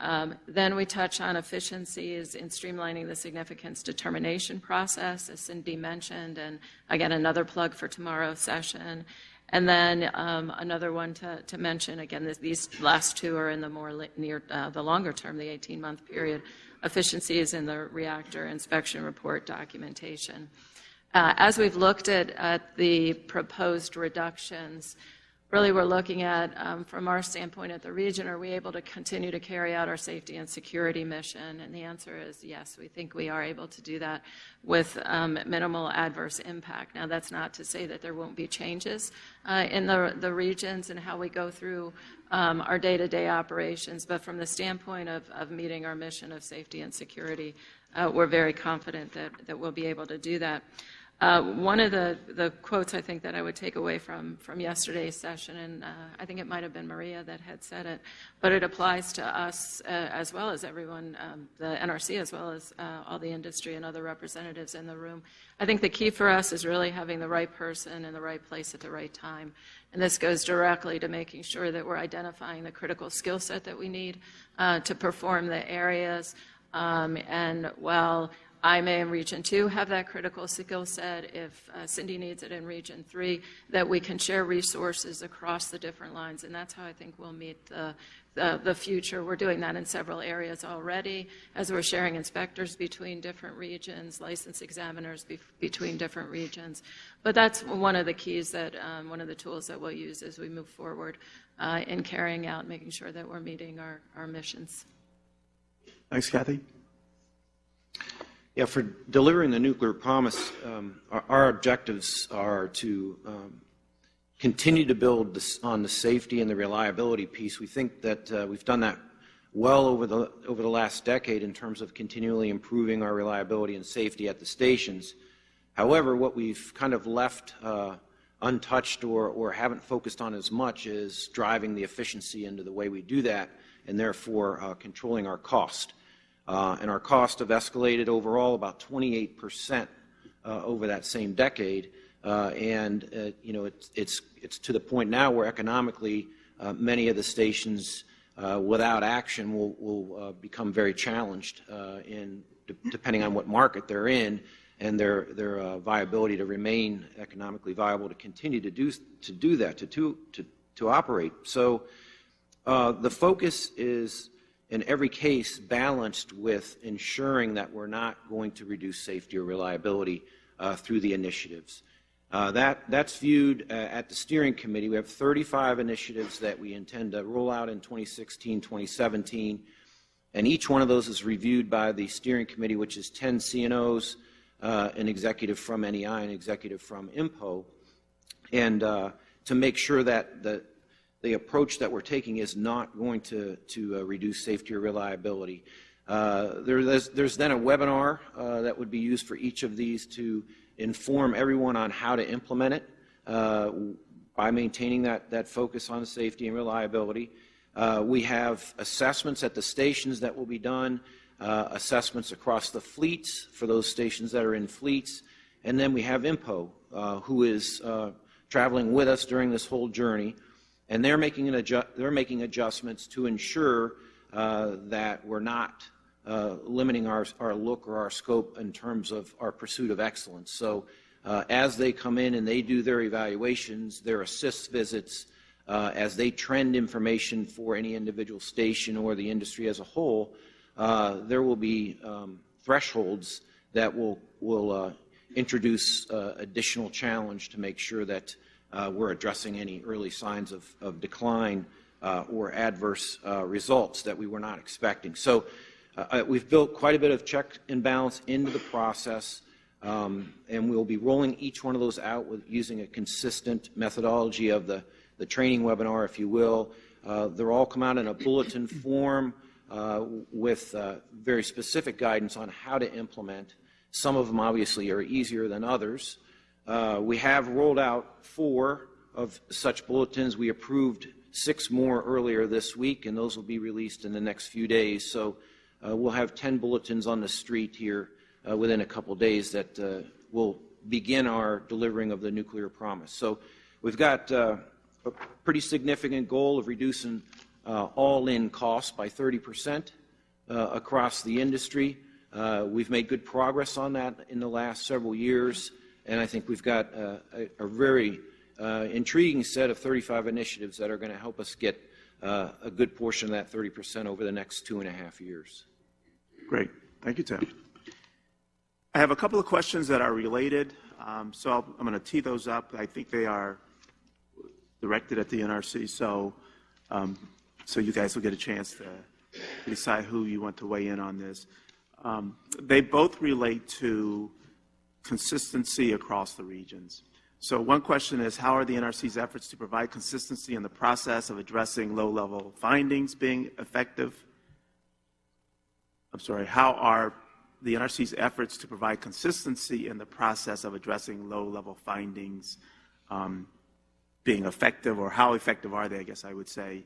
Um, then we touch on efficiencies in streamlining the significance determination process, as Cindy mentioned, and again, another plug for tomorrow's session. And then um, another one to, to mention, again, this, these last two are in the more near, uh, the longer term, the 18-month period, efficiencies in the reactor inspection report documentation. Uh, as we've looked at, at the proposed reductions, really we're looking at, um, from our standpoint at the region, are we able to continue to carry out our safety and security mission? And the answer is yes, we think we are able to do that with um, minimal adverse impact. Now, that's not to say that there won't be changes uh, in the, the regions and how we go through um, our day-to-day operations, but from the standpoint of, of meeting our mission of safety and security, uh, we're very confident that, that we'll be able to do that. Uh, one of the, quotes I think that I would take away from, from yesterday's session, and uh, I think it might have been Maria that had said it, but it applies to us uh, as well as everyone, um, the NRC as well as all the industry and other representatives in the room. I think the key for us is really having the right person in the right place at the right time. And this goes directly to making sure that we're identifying the critical skill set that we need to perform the areas. Um, and while I may in Region 2 have that critical skill set, if uh, Cindy needs it in Region 3, that we can share resources across the different lines. And that's how I think we'll meet the, the, the future. We're doing that in several areas already, as we're sharing inspectors between different regions, license examiners be, between different regions. But that's one of the keys that, um, one of the tools that we'll use as we move forward uh, in carrying out, making sure that we're meeting our, our missions. Thanks, Kathy. Yeah, for delivering the nuclear promise, um, our, our, objectives are to um, continue to build this, on the safety and the reliability piece. We think that uh, we've done that well over the over the last decade in terms of continually improving our reliability and safety at the stations. However, what we've kind of left uh, untouched or, or haven't focused on as much is driving the efficiency into the way we do that, and therefore uh, controlling our cost. Uh, and our costs have escalated overall about 28 percent uh, over that same decade. Uh, and uh, you know, it's, it's, it's to the point now where economically uh, many of the stations without action will, will become very challenged in depending on what market they're in and their, their viability to remain economically viable to continue to do, to do that, to, to, to, to operate. So the focus is in every case balanced with ensuring that we're not going to reduce safety or reliability uh, through the initiatives. Uh, that, that's viewed uh, at the steering committee. We have 35 initiatives that we intend to roll out in 2016, 2017, and each one of those is reviewed by the steering committee, which is 10 CNOs, uh, an executive from NEI, an executive from INPO, and uh, to make sure that the, the approach that we're taking is not going to, to uh, reduce safety or reliability. Uh, there, there's, there's, then a webinar uh, that would be used for each of these to inform everyone on how to implement it uh, by maintaining that, that focus on safety and reliability. Uh, we have assessments at the stations that will be done, assessments across the fleets for those stations that are in fleets, and then we have INPO, who is traveling with us during this whole journey and they're making, they're making adjustments to ensure uh, that we're not uh, limiting our, our look or our scope in terms of our pursuit of excellence. So uh, as they come in and they do their evaluations, their assist visits, uh, as they trend information for any individual station or the industry as a whole, uh, there will be um, thresholds that will, will uh, introduce uh, additional challenge to make sure that we're addressing any early signs of, of decline uh, or adverse uh, results that we were not expecting. So uh, we've built quite a bit of check and balance into the process, um, and we'll be rolling each one of those out with using a consistent methodology of the, the training webinar, if you will. Uh, they're all come out in a bulletin form uh, with uh, very specific guidance on how to implement. Some of them obviously are easier than others. Uh, we have rolled out four of such bulletins. We approved six more earlier this week, and those will be released in the next few days. So uh, we'll have 10 bulletins on the street here uh, within a couple days that uh, will begin our delivering of the nuclear promise. So we've got uh, a pretty significant goal of reducing all-in costs by 30 percent across the industry. we've made good progress on that in the last several years, and I think we've got a, a very intriguing set of 35 initiatives that are going to help us get a good portion of that 30 percent over the next two and a half years. Great. Thank you, Tim. I have a couple of questions that are related, um, so I'll, I'm going to tee those up. I think they are directed at the NRC, so um, so you guys will get a chance to decide who you want to weigh in on this. Um, they both relate to consistency across the regions. So one question is, how are the NRC's efforts to provide consistency in the process of addressing low-level findings being effective? I'm sorry, how are the NRC's efforts to provide consistency in the process of addressing low-level findings um, being effective, or how effective are they, I guess I would say,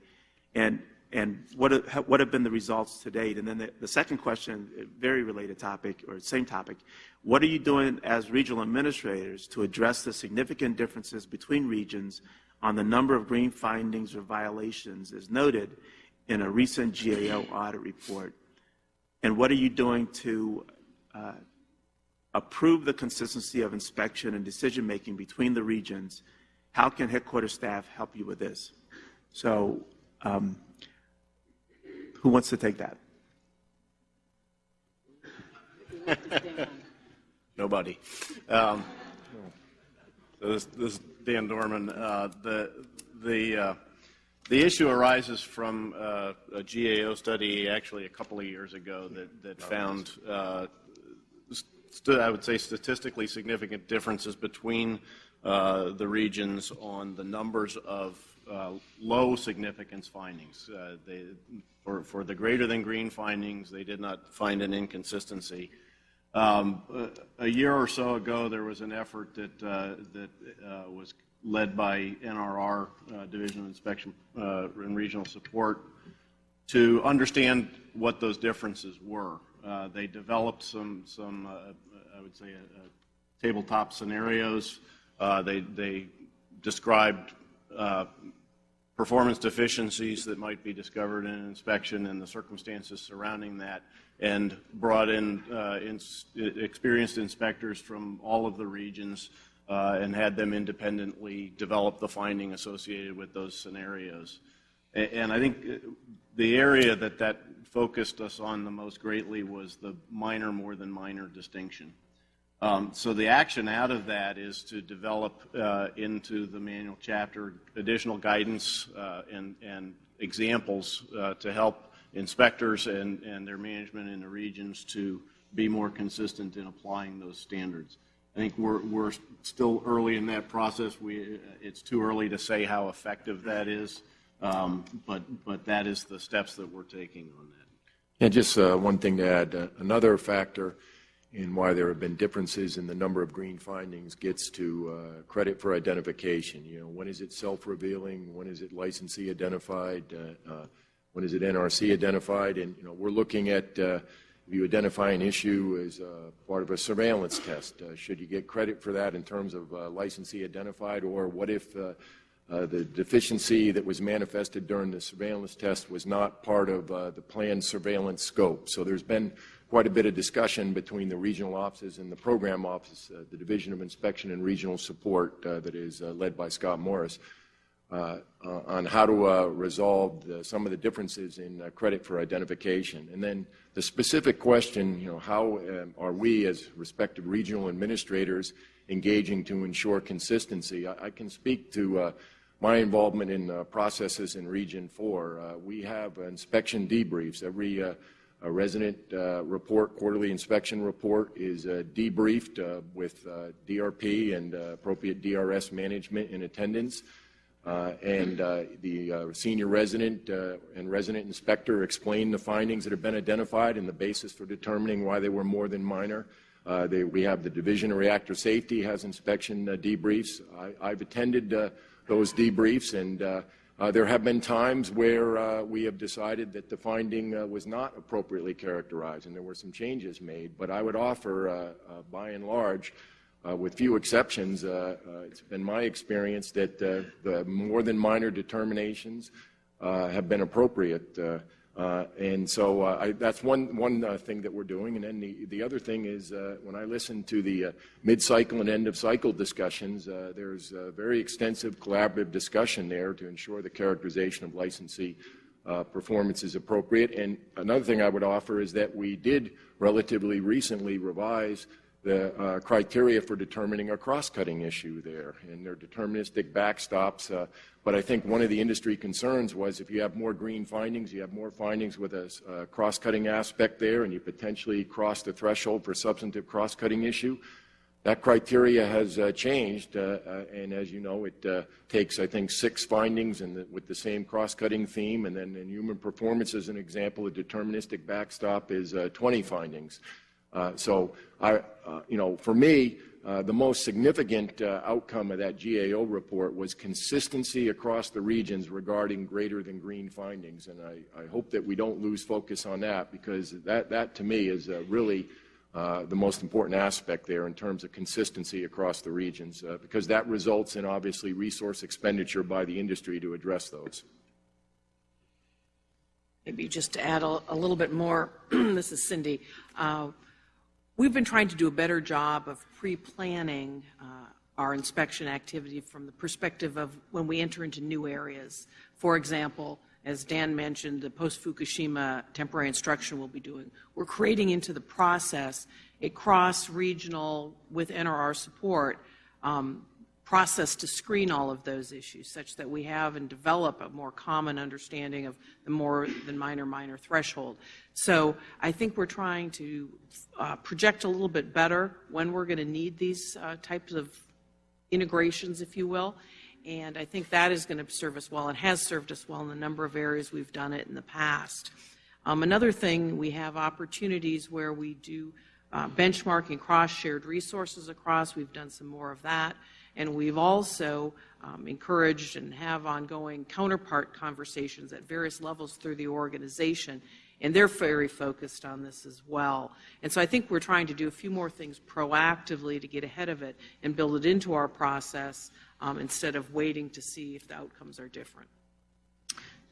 and, and what, have, what have been the results to date? And then the, the second question, very related topic, or same topic, what are you doing as regional administrators to address the significant differences between regions on the number of green findings or violations as noted in a recent GAO audit report? And what are you doing to uh, approve the consistency of inspection and decision-making between the regions? How can headquarters staff help you with this? So um, who wants to take that? Nobody. Um, so this, this is Dan Dorman. Uh, the the uh, the issue arises from uh, a GAO study actually a couple of years ago that, that found, uh, I would say, statistically significant differences between uh, the regions on the numbers of low significance findings. Uh, they, for, for the greater than green findings, they did not find an inconsistency. Um, a, year or so ago, there was an effort that, uh, that was led by NRR, uh, Division of Inspection uh, and Regional Support, to understand what those differences were. Uh, they developed some, some uh, I would say, uh, tabletop scenarios. Uh, they, they described performance deficiencies that might be discovered in an inspection and the circumstances surrounding that, and brought in, in experienced inspectors from all of the regions uh, and had them independently develop the finding associated with those scenarios. And, and I think uh, the area that that focused us on the most greatly was the minor more than minor distinction. Um, so the action out of that is to develop uh, into the manual chapter additional guidance uh, and, and, examples uh, to help inspectors and, and their management in the regions to be more consistent in applying those standards. I think we're, we're still early in that process. We, it's too early to say how effective that is, um, but, but that is the steps that we're taking on that. And just uh, one thing to add, uh, another factor in why there have been differences in the number of green findings gets to uh, credit for identification. You know, when is it self-revealing? When is it licensee identified? Uh, uh, when is it NRC identified? And, you know, we're looking at uh, if you identify an issue as uh, part of a surveillance test, uh, should you get credit for that in terms of licensee identified, or what if the deficiency that was manifested during the surveillance test was not part of the planned surveillance scope? So there's been quite a bit of discussion between the regional offices and the program office, the Division of Inspection and Regional Support that is led by Scott Morris uh, uh, on how to uh, resolve the, some of the differences in uh, credit for identification. And then the specific question, you know, how um, are we as respective regional administrators engaging to ensure consistency? I, I can speak to uh, my involvement in uh, processes in Region 4. Uh, we have inspection debriefs. Every uh, a resident uh, report, quarterly inspection report, is uh, debriefed uh, with DRP and appropriate DRS management in attendance. And the senior resident and resident inspector explain the findings that have been identified and the basis for determining why they were more than minor. Uh, they, we have the Division of Reactor Safety has inspection uh, debriefs. I, have attended uh, those debriefs, and uh, there have been times where uh, we have decided that the finding uh, was not appropriately characterized, and there were some changes made. But I would offer, uh, uh, by and large, uh, with few exceptions, it's been my experience that the more than minor determinations have been appropriate. Uh, and so uh, I, that's one, one uh, thing that we're doing. And then the, the other thing is uh, when I listen to the uh, mid-cycle and end-of-cycle discussions, uh, there's a very extensive collaborative discussion there to ensure the characterization of licensee performance is appropriate. And another thing I would offer is that we did relatively recently revise the uh, criteria for determining a cross-cutting issue there, and they're deterministic backstops. Uh, but I think one of the industry concerns was if you have more green findings, you have more findings with a uh, cross-cutting aspect there, and you potentially cross the threshold for substantive cross-cutting issue. That criteria has uh, changed, uh, uh, and as you know, it takes, I think, six findings the, with the same cross-cutting theme, and then in human performance, as an example, a deterministic backstop is 20 findings. Uh, so, I, uh, you know, for me, uh, the most significant uh, outcome of that GAO report was consistency across the regions regarding greater than green findings. And I, I hope that we don't lose focus on that because that, that to me is uh, really uh, the most important aspect there in terms of consistency across the regions because that results in obviously resource expenditure by the industry to address those. Maybe just to add a, a little bit more, this is Cindy. We've been trying to do a better job of pre-planning uh, our inspection activity from the perspective of when we enter into new areas. For example, as Dan mentioned, the post-Fukushima temporary instruction we'll be doing. We're creating into the process a cross-regional, with NRR support, um, process to screen all of those issues such that we have and develop a more common understanding of the more than minor minor threshold. So I think we're trying to uh, project a little bit better when we're going to need these uh, types of integrations, if you will. And I think that is going to serve us well and has served us well in the number of areas we've done it in the past. Um, another thing, we have opportunities where we do uh, benchmarking cross-shared resources across. We've done some more of that. And we've also um, encouraged and have ongoing counterpart conversations at various levels through the organization. And they're very focused on this as well. And so I think we're trying to do a few more things proactively to get ahead of it and build it into our process um, instead of waiting to see if the outcomes are different.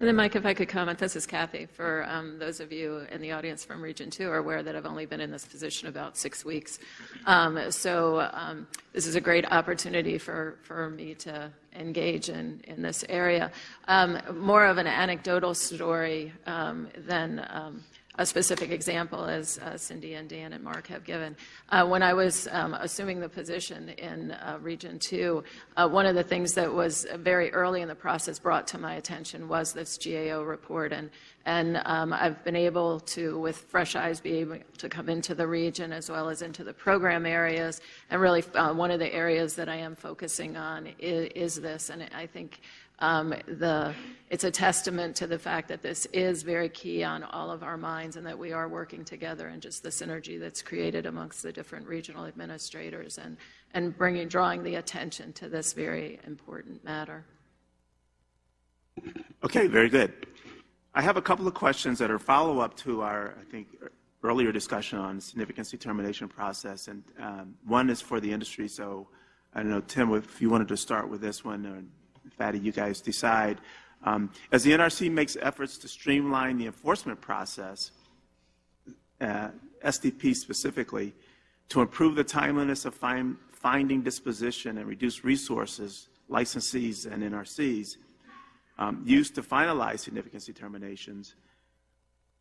And then, Mike, if I could comment, this is Kathy. For um, those of you in the audience from Region 2 are aware that I've only been in this position about six weeks. Um, so um, this is a great opportunity for, for me to engage in, in this area. Um, more of an anecdotal story um, than um, a specific example, as uh, Cindy and Dan and Mark have given. Uh, when I was um, assuming the position in uh, Region 2, uh, one of the things that was very early in the process brought to my attention was this GAO report. And, and um, I've been able to, with fresh eyes, be able to come into the region as well as into the program areas. And really, uh, one of the areas that I am focusing on is, is this. And I think um, the, it's a testament to the fact that this is very key on all of our minds and that we are working together and just the synergy that's created amongst the different regional administrators and, and bringing, drawing the attention to this very important matter. Okay, very good. I have a couple of questions that are follow-up to our, I think, earlier discussion on significance determination process, and um, one is for the industry. So I don't know, Tim, if you wanted to start with this one, Fadi, you guys decide. Um, as the NRC makes efforts to streamline the enforcement process, uh, SDP specifically, to improve the timeliness of find, finding disposition and reduce resources, licensees and NRCs, um, used to finalize significance determinations,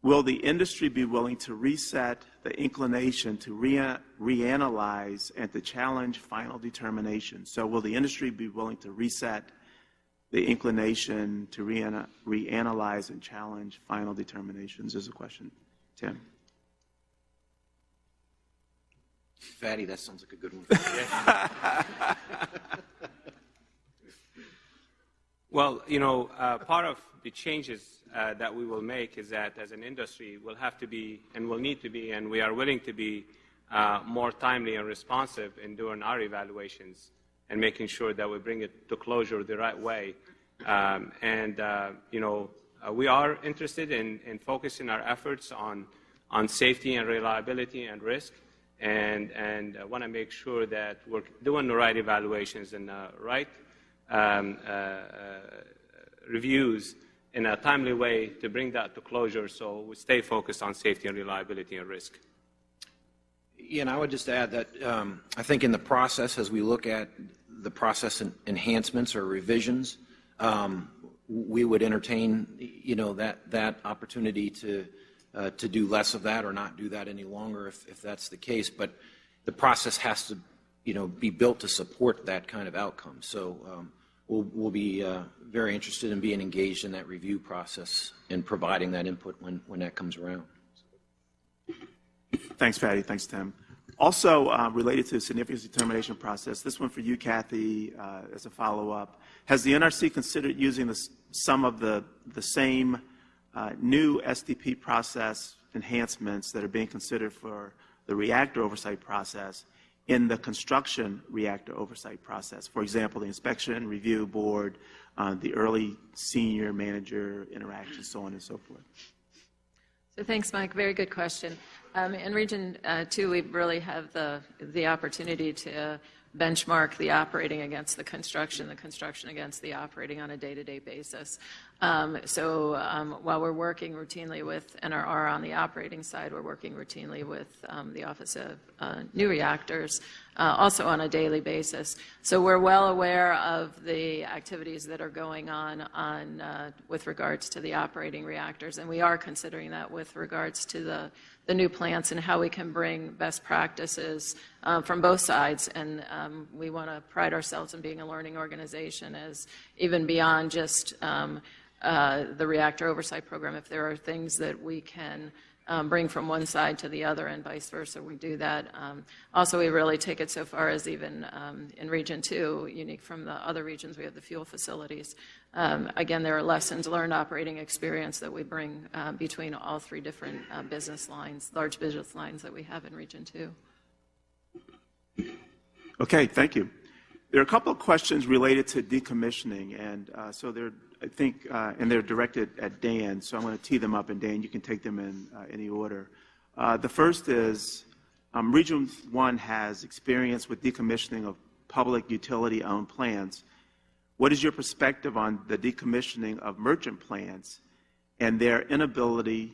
will the industry be willing to reset the inclination to rea- reanalyze and to challenge final determinations? So will the industry be willing to reset the inclination to reana- reanalyze and challenge final determinations is a question. Tim? Fadi, that sounds like a good one. Well, you know, uh, part of the changes uh, that we will make is that as an industry, we'll have to be and will need to be, and we are willing to be uh, more timely and responsive in doing our evaluations and making sure that we bring it to closure the right way. Um, and, uh, you know, uh, we are interested in, in focusing our efforts on, on safety and reliability and risk and, and uh, want to make sure that we're doing the right evaluations and the right um, uh, uh, reviews in a timely way to bring that to closure so we stay focused on safety and reliability and risk. And I would just add that um, I think in the process, as we look at the process en- enhancements or revisions, um, we would entertain, you know, that, that opportunity to, uh, to do less of that or not do that any longer if, if that's the case. But the process has to, you know, be built to support that kind of outcome. So um, we'll, we'll be uh, very interested in being engaged in that review process and providing that input when, when that comes around. Thanks, Fadi. Thanks, Tim. Also, uh, related to the significance determination process, this one for you, Kathy, uh, as a follow-up. Has the NRC considered using the, some of the, the same uh, new SDP process enhancements that are being considered for the reactor oversight process in the construction reactor oversight process? For example, the inspection review board, uh, the early senior manager interaction, so on and so forth. So thanks, Mike. Very good question. Um, in Region uh, 2, we really have the, the opportunity to benchmark the operating against the construction, the construction against the operating on a day-to-day basis. Um, so um, while we're working routinely with NRR on the operating side, we're working routinely with um, the Office of uh, New Reactors, uh, also on a daily basis. So we're well aware of the activities that are going on on uh, with regards to the operating reactors, and we are considering that with regards to the the new plants and how we can bring best practices uh, from both sides. And um, we want to pride ourselves in being a learning organization as even beyond just um, uh, the reactor oversight program. If there are things that we can um, bring from one side to the other and vice versa, we do that. Um, also, we really take it so far as even um, in Region 2, unique from the other regions, we have the fuel facilities. Um, again, there are lessons learned operating experience that we bring uh, between all three different uh, business lines, large business lines that we have in Region 2. Okay, thank you. There are a couple of questions related to decommissioning, and uh, so they're, I think, uh, and they're directed at Dan, so I'm going to tee them up, and Dan, you can take them in uh, any order. Uh, the first is, um, Region 1 has experience with decommissioning of public utility-owned plants. What is your perspective on the decommissioning of merchant plants and their inability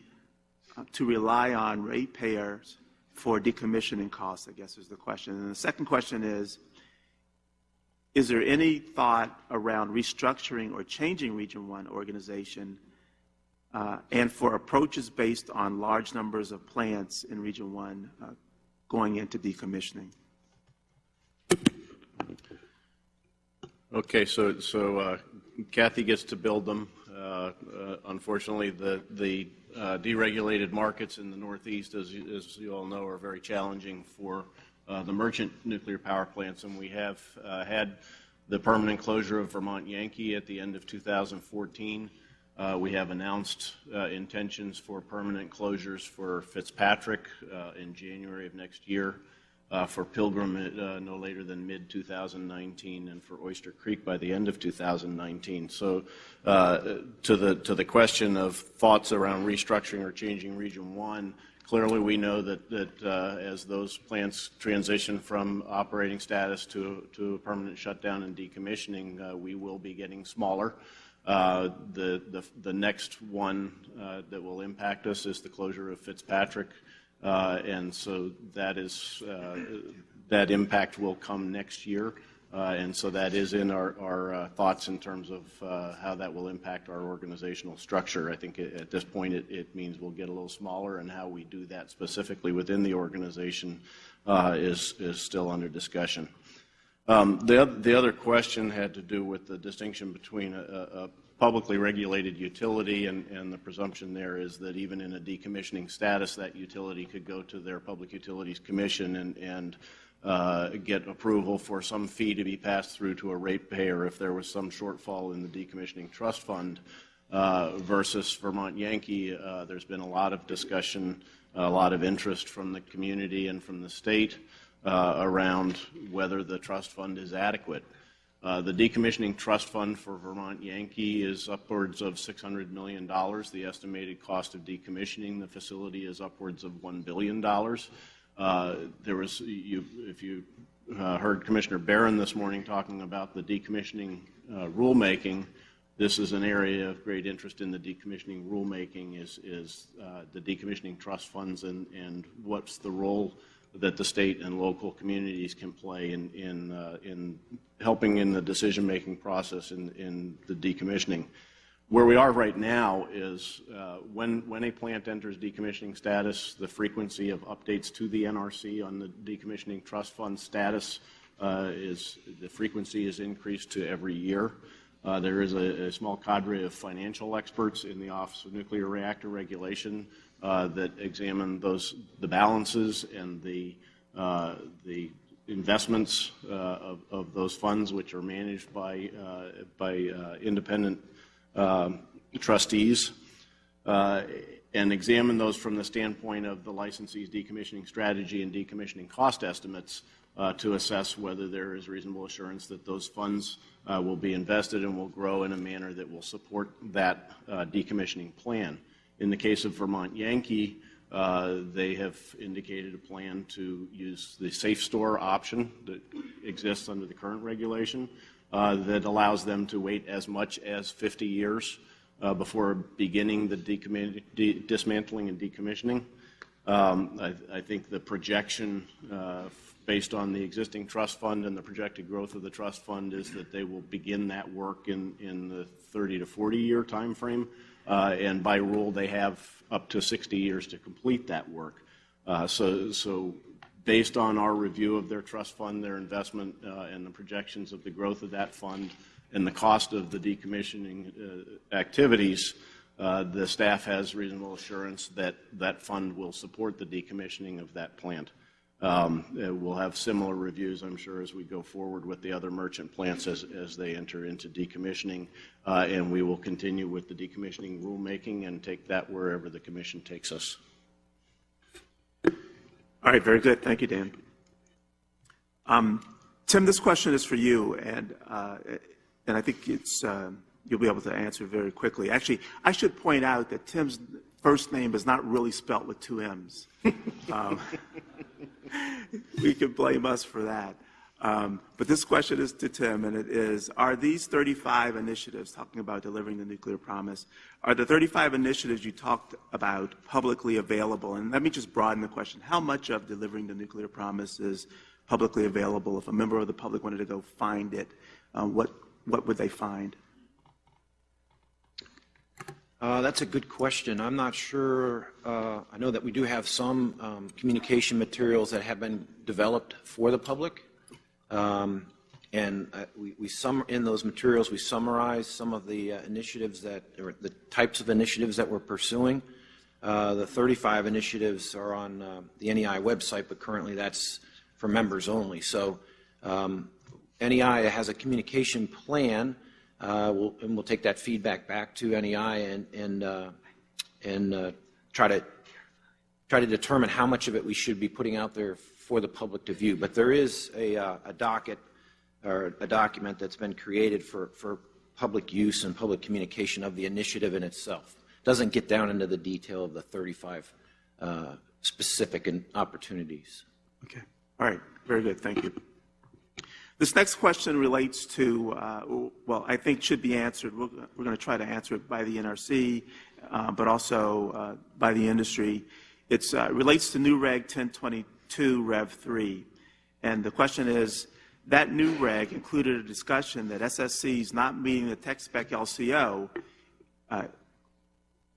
uh, to rely on ratepayers for decommissioning costs, I guess is the question. And the second question is, is there any thought around restructuring or changing Region 1 organization uh, and for approaches based on large numbers of plants in Region 1 uh, going into decommissioning? Okay, so, so uh, Kathy gets to build them. Uh, uh, Unfortunately, the, the uh, deregulated markets in the Northeast, as you, as you all know, are very challenging for the merchant nuclear power plants, and we have uh, had the permanent closure of Vermont Yankee at the end of 2014. Uh, We have announced uh, intentions for permanent closures for Fitzpatrick uh, in January of next year uh, for Pilgrim uh, no later than mid-2019, and for Oyster Creek by the end of 2019. So uh, to the, to the question of thoughts around restructuring or changing Region 1, clearly we know that, that uh, as those plants transition from operating status to, to permanent shutdown and decommissioning, uh, we will be getting smaller. Uh, the, the, the next one uh, that will impact us is the closure of Fitzpatrick. Uh, and so that is, uh, that impact will come next year. Uh, And so that is in our, our uh, thoughts in terms of uh, how that will impact our organizational structure. I think at at this point, it, it means we'll get a little smaller, and how we do that specifically within the organization is, is still under discussion. Um, The, oth- the other question had to do with the distinction between a, a a publicly regulated utility, and, and the presumption there is that even in a decommissioning status, that utility could go to their Public Utilities Commission and, and uh, get approval for some fee to be passed through to a ratepayer if there was some shortfall in the decommissioning trust fund. Uh, versus Vermont Yankee, uh, there's been a lot of discussion, a lot of interest from the community and from the state uh, around whether the trust fund is adequate. Uh, The decommissioning trust fund for Vermont Yankee is upwards of $600 million. The estimated cost of decommissioning the facility is upwards of $1 billion. Uh, There was, you, if you uh, heard Commissioner Baran this morning talking about the decommissioning uh, rulemaking, this is an area of great interest in the decommissioning rulemaking is, is uh, the decommissioning trust funds and, and what's the role that the state and local communities can play in, in, uh, in helping in the decision-making process in, in the decommissioning. Where we are right now is uh, when, when a plant enters decommissioning status, the frequency of updates to the NRC on the decommissioning trust fund status uh, is, the frequency is increased to every year. Uh, There is a, small cadre of financial experts in the Office of Nuclear Reactor Regulation that examine those, the balances and the, the investments of, those funds, which are managed by, by independent trustees, uh, and examine those from the standpoint of the licensee's decommissioning strategy and decommissioning cost estimates uh, to assess whether there is reasonable assurance that those funds uh, will be invested and will grow in a manner that will support that uh, decommissioning plan. In the case of Vermont Yankee, uh, they have indicated a plan to use the SAFSTOR option that exists under the current regulation that allows them to wait as much as 50 years uh, before beginning the dismantling and decommissioning. Um, I, I think the projection, uh, based on the existing trust fund and the projected growth of the trust fund, is that they will begin that work in, in the 30 to 40 year timeframe. Uh, and by rule, they have up to 60 years to complete that work. Uh, so, so based on our review of their trust fund, their investment, uh, and the projections of the growth of that fund and the cost of the decommissioning uh, activities, uh, the staff has reasonable assurance that that fund will support the decommissioning of that plant. Um, We'll have similar reviews, I'm sure, as we go forward with the other merchant plants as, as they enter into decommissioning. Uh, And we will continue with the decommissioning rulemaking and take that wherever the commission takes us. All right, very good. Thank you, Dan. Um, Tim, this question is for you, and, uh, and I think it's, um, you'll be able to answer very quickly. Actually, I should point out that Tim's first name is not really spelt with two M's. Um, We can blame us for that. Um, But this question is to Tim, and it is, are these 35 initiatives, talking about delivering the nuclear promise, are the 35 initiatives you talked about publicly available? And let me just broaden the question. How much of delivering the nuclear promise is publicly available? If a member of the public wanted to go find it, uh, what, what would they find? Uh, That's a good question. I'm not sure, uh, I know that we do have some um, communication materials that have been developed for the public. Um, And uh, we, we sum, in those materials, we summarize some of the uh, initiatives that, or the types of initiatives that we're pursuing. Uh, The 35 initiatives are on uh, the NEI website, but currently that's for members only. So um, NEI has a communication plan, uh, we'll- and we'll take that feedback back to NEI and, and, uh, and try to, try to determine how much of it we should be putting out there for the public to view. But there is a, uh, a docket, or a document that's been created for, for public use and public communication of the initiative in itself. Doesn't get down into the detail of the 35 uh, specific opportunities. Okay, all right, very good, thank you. This next question relates to, uh, well, I think should be answered, we're we're going to try to answer it by the NRC, uh, but also uh, by the industry. It relates to NUREG 1022 Rev 3, and the question is, that NUREG included a discussion that SSCs not meeting the tech spec LCO uh,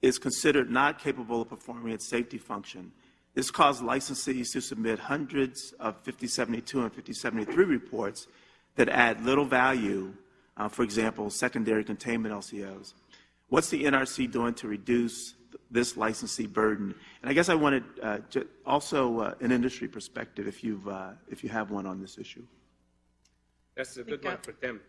is considered not capable of performing its safety function. This caused licensees to submit hundreds of 5072 and 5073 reports that add little value, uh, for example, secondary containment LCOs. What's the NRC doing to reduce this licensee burden? And I guess I wanted uh, also uh, an industry perspective, if, you've, uh, if you have one on this issue. That's a good one for Tim.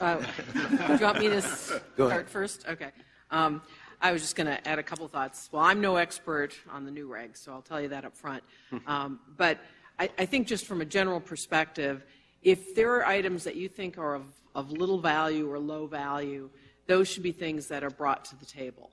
Uh, Do you want me to start first? Okay. Um, I was just going to add a couple thoughts. Well, I'm no expert on the NUREGs, so I'll tell you that up front. Um, but I, I think just from a general perspective, if there are items that you think are of, of little value or low value, those should be things that are brought to the table.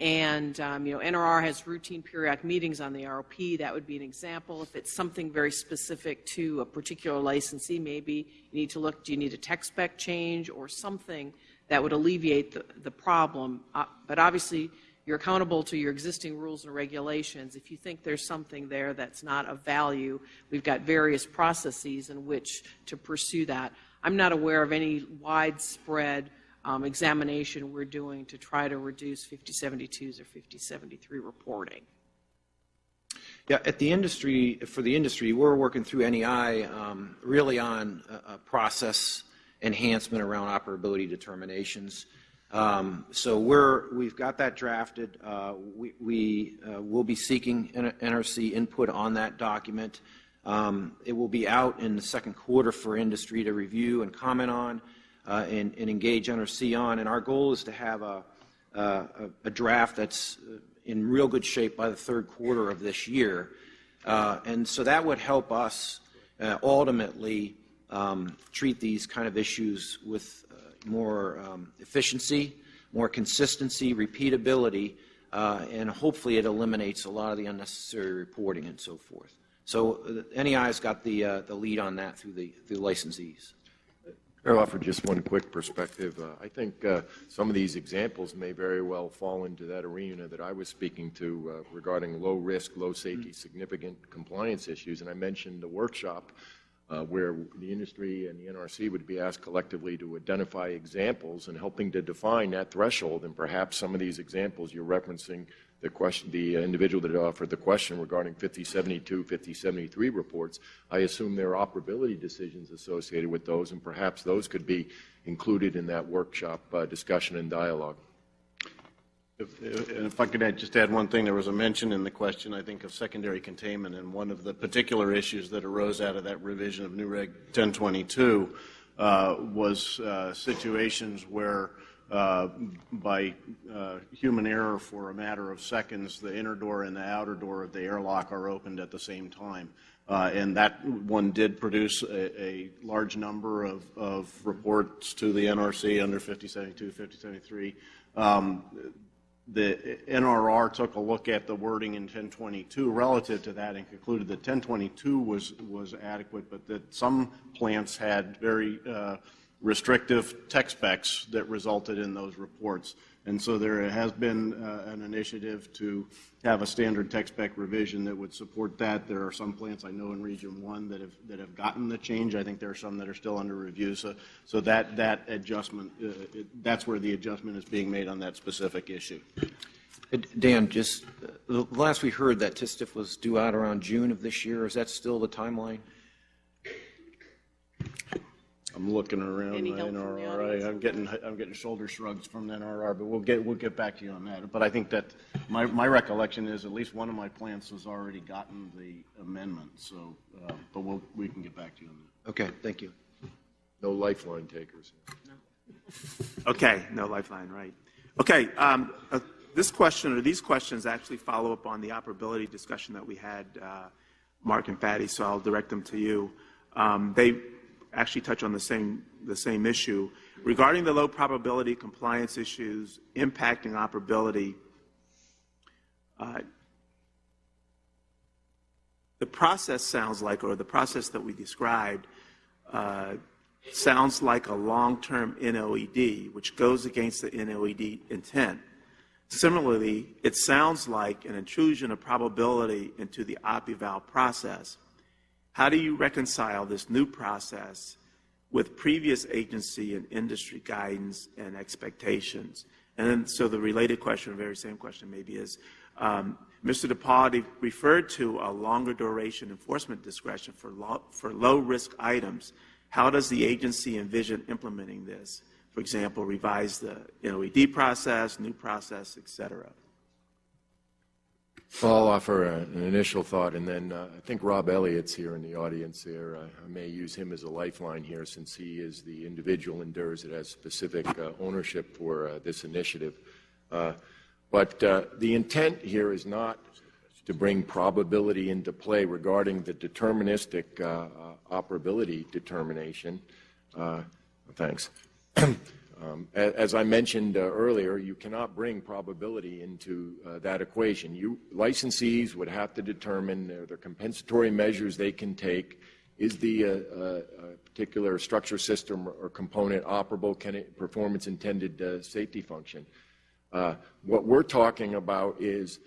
And, um, you know, NRR has routine periodic meetings on the ROP. That would be an example. If it's something very specific to a particular licensee, maybe you need to look, do you need a tech spec change or something that would alleviate the, the problem? Uh, but obviously, you're accountable to your existing rules and regulations. If you think there's something there that's not of value, we've got various processes in which to pursue that. I'm not aware of any widespread um, examination we're doing to try to reduce 5072s or 5073 reporting. Yeah, at the industry, for the industry, we're working through NEI um, really on a, a, process enhancement around operability determinations. Um, so we're, we've got that drafted. Uh, we we uh, will be seeking NRC input on that document. Um, it will be out in the second quarter for industry to review and comment on uh, and, and, engage NRC on. And our goal is to have a, a, a, draft that's in real good shape by the third quarter of this year. Uh, and so that would help us uh, ultimately um, treat these kind of issues with uh, more um, efficiency, more consistency, repeatability, uh, and hopefully it eliminates a lot of the unnecessary reporting and so forth. So uh, NEI's got the, the lead on that through the, through the licensees. I'll offer just one quick perspective. Uh, I think uh, some of these examples may very well fall into that arena that I was speaking to uh, regarding low risk, low safety, mm-hmm. significant compliance issues. And I mentioned the workshop uh, where the industry and the NRC would be asked collectively to identify examples and helping to define that threshold. And perhaps some of these examples you're referencing the question, the individual that offered the question regarding 5072, 5073 reports, I assume there are operability decisions associated with those, and perhaps those could be included in that workshop uh, discussion and dialogue. If, if, I could add, just add one thing, there was a mention in the question, I think, of secondary containment, and one of the particular issues that arose out of that revision of NUREG 1022 uh, was uh, situations where uh, by uh, human error for a matter of seconds, the inner door and the outer door of the airlock are opened at the same time. Uh, and that one did produce a, a large number of, of, reports to the NRC under 5072, 5073. Um, the NRR took a look at the wording in 1022 relative to that and concluded that 1022 was, was adequate, but that some plants had very uh, restrictive tech specs that resulted in those reports. And so there has been uh, an initiative to have a standard tech spec revision that would support that. There are some plants I know in Region 1 that have, that have gotten the change. I think there are some that are still under review. So, so that, that adjustment, uh, it, that's where the adjustment is being made on that specific issue. Dan, just uh, last we heard that TSTF was due out around June of this year. Is that still the timeline? I'm looking around Any the help from the NRR. audience? I'm getting, I'm getting shoulder shrugs from the NRR, but we'll get, we'll get back to you on that. But I think that, my, my recollection is at least one of my plants has already gotten the amendment, so, uh, but we'll, we can get back to you on that. Okay, thank you. No lifeline takers. Okay, no lifeline, right. Okay, um, uh, this question, or these questions actually follow up on the operability discussion that we had, uh, Mark and Fadi, so I'll direct them to you. Um, They actually touch on the same, the same issue. Regarding the low probability compliance issues impacting operability, uh, the process sounds like, or the process that we described, uh, sounds like a long-term NOED, which goes against the NOED intent. Similarly, it sounds like an intrusion of probability into the OPEVAL process. How do you reconcile this new process with previous agency and industry guidance and expectations? And then, so the related question, very same question maybe is, um, Mr. Dapas referred to a longer duration enforcement discretion for, low, for low-risk items. How does the agency envision implementing this? For example, revise the NOED process, new process, et cetera. Well, I'll offer a, an initial thought, and then uh, I think Rob Elliott's here in the audience here. Uh, I may use him as a lifeline here since he is the individual in DIRS that has specific uh, ownership for uh, this initiative. Uh, but uh, the intent here is not to bring probability into play regarding the deterministic operability determination. thanks. Um, as I mentioned uh, earlier, you cannot bring probability into uh, that equation. You, licensees would have to determine their, their compensatory measures they can take. Is the uh, uh particular structure system or component operable? Can it perform its intended uh, safety function? Uh, what we're talking about is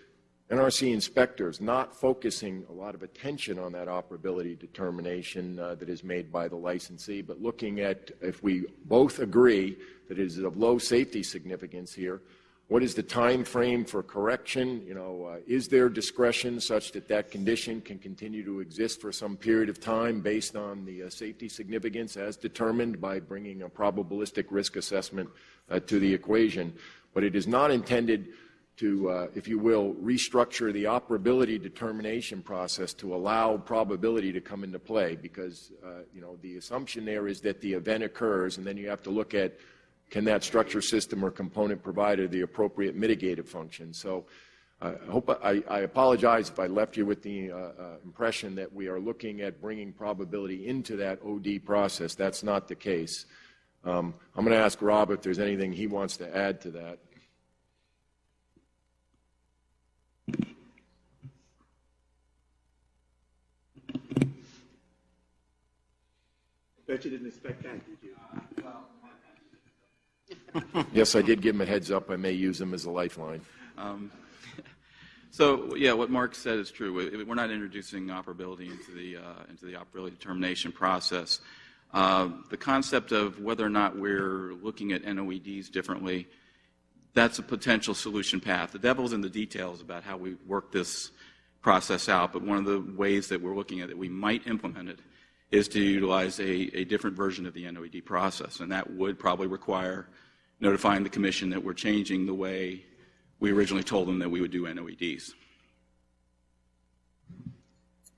NRC inspectors not focusing a lot of attention on that operability determination uh, that is made by the licensee, but looking at if we both agree that is of low safety significance here, what is the time frame for correction? You know, uh, is there discretion such that that condition can continue to exist for some period of time based on the uh, safety significance as determined by bringing a probabilistic risk assessment uh, to the equation? But it is not intended to, uh, if you will, restructure the operability determination process to allow probability to come into play because, uh, you know, the assumption there is that the event occurs and then you have to look at can that structure system or component provide the appropriate mitigative function. So uh, I hope I, I, apologize if I left you with the uh, uh, impression that we are looking at bringing probability into that OD process. That's not the case. Um, I'm going to ask Rob if there's anything he wants to add to that. Bet you didn't expect that, did you? yes, I did give him a heads up. I may use him as a lifeline. Um, so, yeah, what Mark said is true. We're not introducing operability into the, uh, into the operability determination process. Uh, the concept of whether or not we're looking at NOEDs differently, that's a potential solution path. The devil's in the details about how we work this process out, but one of the ways that we're looking at it, we might implement it, is to utilize a, a different version of the NOED process, and that would probably require notifying the commission that we're changing the way we originally told them that we would do NOEDs.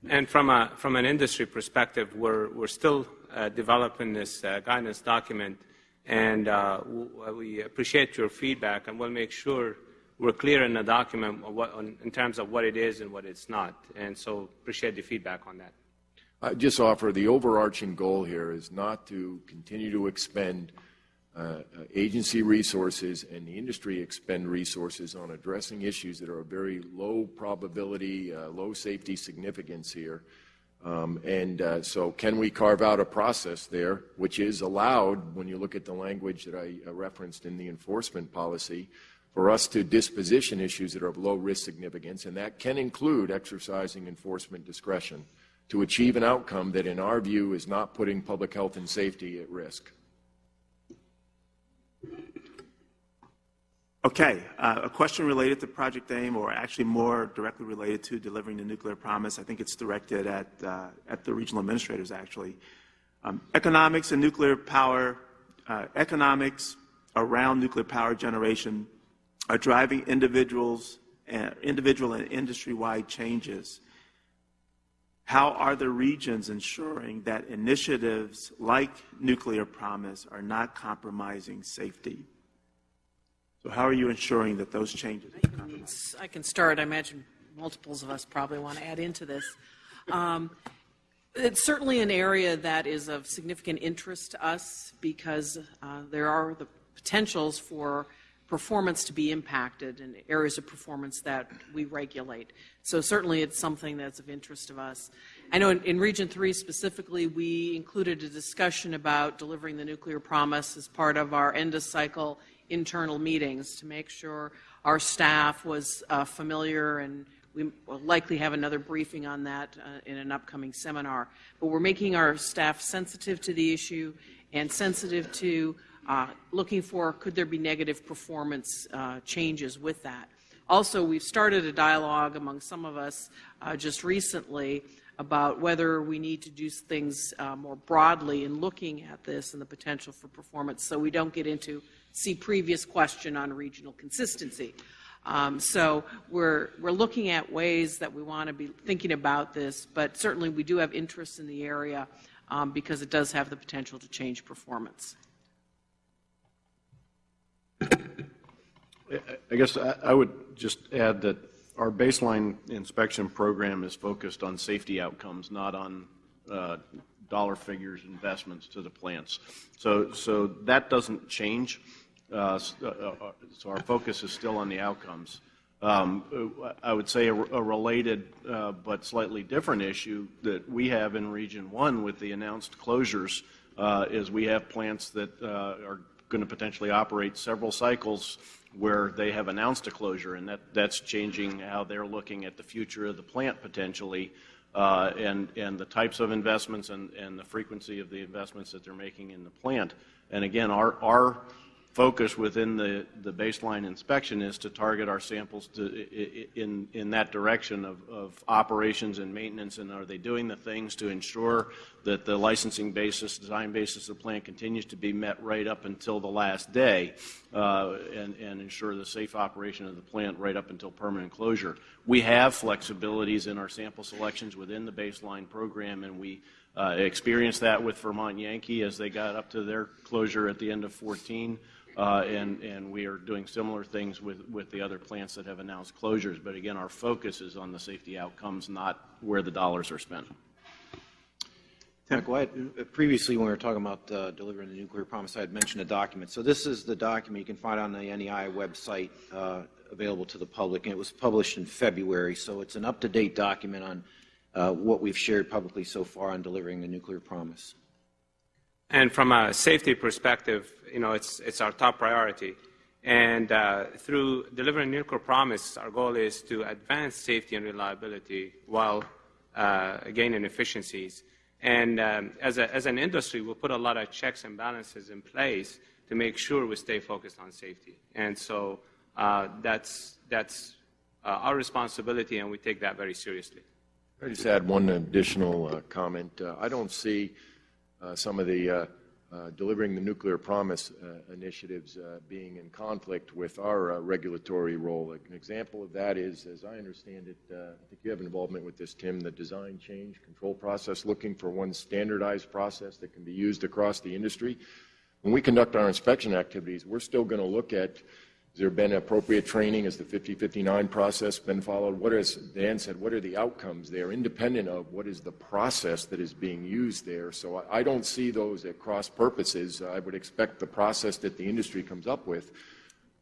And from, a, from an industry perspective, we're, we're still uh, developing this uh, guidance document, and uh, we appreciate your feedback, and we'll make sure we're clear in the document what, on, in terms of what it is and what it's not. And so appreciate the feedback on that. I just offer the overarching goal here is not to continue to expend uh, agency resources and the industry expend resources on addressing issues that are of very low probability, uh, low safety significance here. Um, and uh, so can we carve out a process there, which is allowed when you look at the language that I uh, referenced in the enforcement policy, for us to disposition issues that are of low risk significance, and that can include exercising enforcement discretion to achieve an outcome that in our view is not putting public health and safety at risk. Okay, uh, a question related to Project AIM, or actually more directly related to delivering the nuclear promise. I think it's directed at, uh, at the regional administrators, actually. Um, economics and nuclear power, uh, economics around nuclear power generation are driving individuals, uh, individual and industry-wide changes. How are the regions ensuring that initiatives like Nuclear Promise are not compromising safety? So how are you ensuring that those changes? I can start. I imagine multiples of us probably want to add into this. Um, it's certainly an area that is of significant interest to us because uh, there are the potentials for performance to be impacted in areas of performance that we regulate. So certainly it's something that's of interest to us. I know in, in, Region 3 specifically, we included a discussion about delivering the nuclear promise as part of our end of cycle internal meetings to make sure our staff was uh, familiar and We will likely have another briefing on that uh, in an upcoming seminar. But we're making our staff sensitive to the issue and sensitive to uh, looking for could there be negative performance uh, changes with that. Also, we've started a dialogue among some of us uh, just recently about whether we need to do things uh, more broadly in looking at this and the potential for performance so we don't get into see previous question on regional consistency. Um, so we're, we're looking at ways that we want to be thinking about this, but certainly we do have interest in the area um, because it does have the potential to change performance. I guess I I would just add that our baseline inspection program is focused on safety outcomes, not on uh, dollar figures investments to the plants. So, so that doesn't change. Uh, uh, uh, So our focus is still on the outcomes. Um, I would say a a related uh, but slightly different issue that we have in Region 1 with the announced closures uh, is we have plants that are going to potentially operate several cycles where they have announced a closure, and that, that's changing how they're looking at the future of the plant potentially, uh, and, and the types of investments and, and the frequency of the investments that they're making in the plant. And again, our, our focus within the, the baseline inspection is to target our samples to, in, in that direction of, of operations and maintenance, and are they doing the things to ensure that the licensing basis, design basis of the plant continues to be met right up until the last day, uh, and, and ensure the safe operation of the plant right up until permanent closure. We have flexibilities in our sample selections within the baseline program, and we uh, experienced that with Vermont Yankee as they got up to their closure at the end of 14. Uh, and, and we are doing similar things with, with the other plants that have announced closures. But again, our focus is on the safety outcomes, not where the dollars are spent. Michael, I uh, previously, when we were talking about uh, delivering the nuclear promise, I had mentioned a document. So this is the document you can find on the NEI website, uh, available to the public, and it was published in February. So it's an up-to-date document on uh, what we've shared publicly so far on delivering the nuclear promise. And from a safety perspective, you know, it's, it's our top priority. And uh, through delivering nuclear promise, our goal is to advance safety and reliability while uh, gaining efficiencies. And um, as, a, as an industry, we'll put a lot of checks and balances in place to make sure we stay focused on safety. And so uh, that's, that's uh, our responsibility, and we take that very seriously. I just add one additional uh, comment. Uh, I don't see some of the uh, uh, delivering the nuclear promise uh, initiatives uh, being in conflict with our uh, regulatory role. An example of that is, as I understand it, uh, I think you have involvement with this, Tim, the design change control process, looking for one standardized process that can be used across the industry. When we conduct our inspection activities, we're still going to look at has there been appropriate training? Has the 5059 process been followed? What is, Dan said, what are the outcomes there, independent of what is the process that is being used there? So I, I don't see those at cross purposes. I would expect the process that the industry comes up with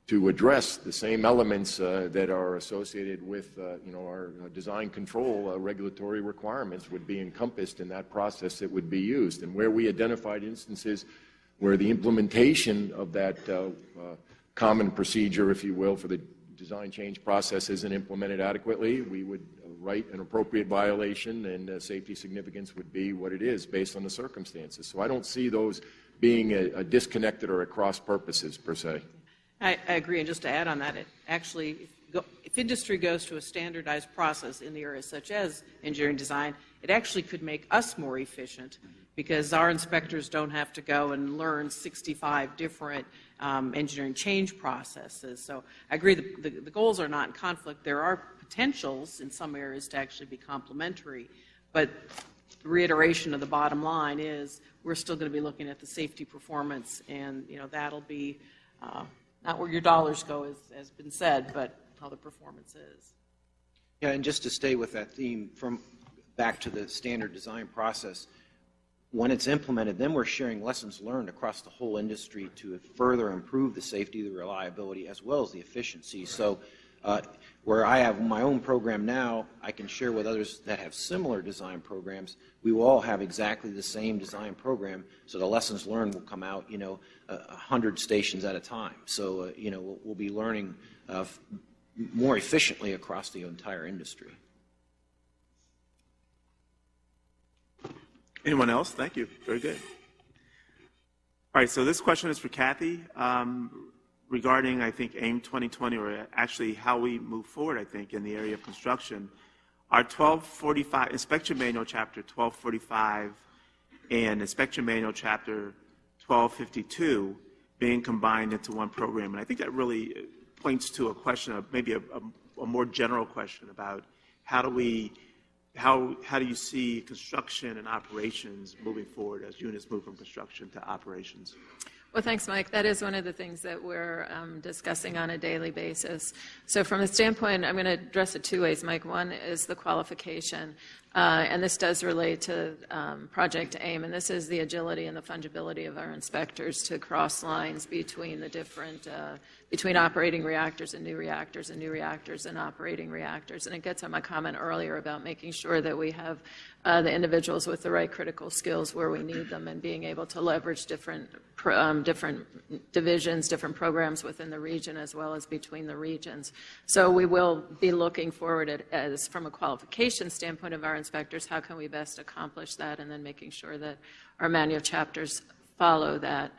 to address the same elements uh, that are associated with, uh, you know, our uh, design control uh, regulatory requirements would be encompassed in that process that would be used. And where we identified instances where the implementation of that uh, uh, common procedure, if you will, for the design change process isn't implemented adequately, we would write an appropriate violation and uh, safety significance would be what it is based on the circumstances. So I don't see those being a, a disconnected or at cross purposes per se. I, I agree, and just to add on that, it actually, if, go, if industry goes to a standardized process in the areas such as engineering design, it actually could make us more efficient because our inspectors don't have to go and learn 65 different um, engineering change processes. So I agree, the, the, the goals are not in conflict. There are potentials in some areas to actually be complementary, but reiteration of the bottom line is we're still going to be looking at the safety performance, and you know that'll be uh, not where your dollars go, as has been said, but how the performance is. Yeah, and just to stay with that theme, from back to the standard design process, when it's implemented, then we're sharing lessons learned across the whole industry to further improve the safety, the reliability, as well as the efficiency. So uh, where I have my own program now, I can share with others that have similar design programs. We will all have exactly the same design program, so the lessons learned will come out, you know, a hundred stations at a time. So, uh, you know, we'll, we'll be learning uh, more efficiently across the entire industry. Anyone else? Thank you. Very good. All right, so this question is for Kathy um, regarding, I think, AIM 2020, or actually how we move forward, I think, in the area of construction. Our 1245, Inspection Manual Chapter 1245 and Inspection Manual Chapter 1252 being combined into one program. And I think that really points to a question of maybe a, a, a more general question about how do we how, how do you see construction and operations moving forward as units move from construction to operations? Well, thanks, Mike. That is one of the things that we're um, discussing on a daily basis. So, from the standpoint, I'm going to address it two ways, Mike. One is the qualification, and this does relate to um, Project AIM, and this is the agility and the fungibility of our inspectors to cross lines between the different uh, between operating reactors and new reactors and new reactors and operating reactors. And it gets on my comment earlier about making sure that we have uh, the individuals with the right critical skills where we need them and being able to leverage different, um, different divisions, different programs within the region as well as between the regions. So we will be looking forward at, as from a qualification standpoint of our inspectors, how can we best accomplish that and then making sure that our manual chapters follow that.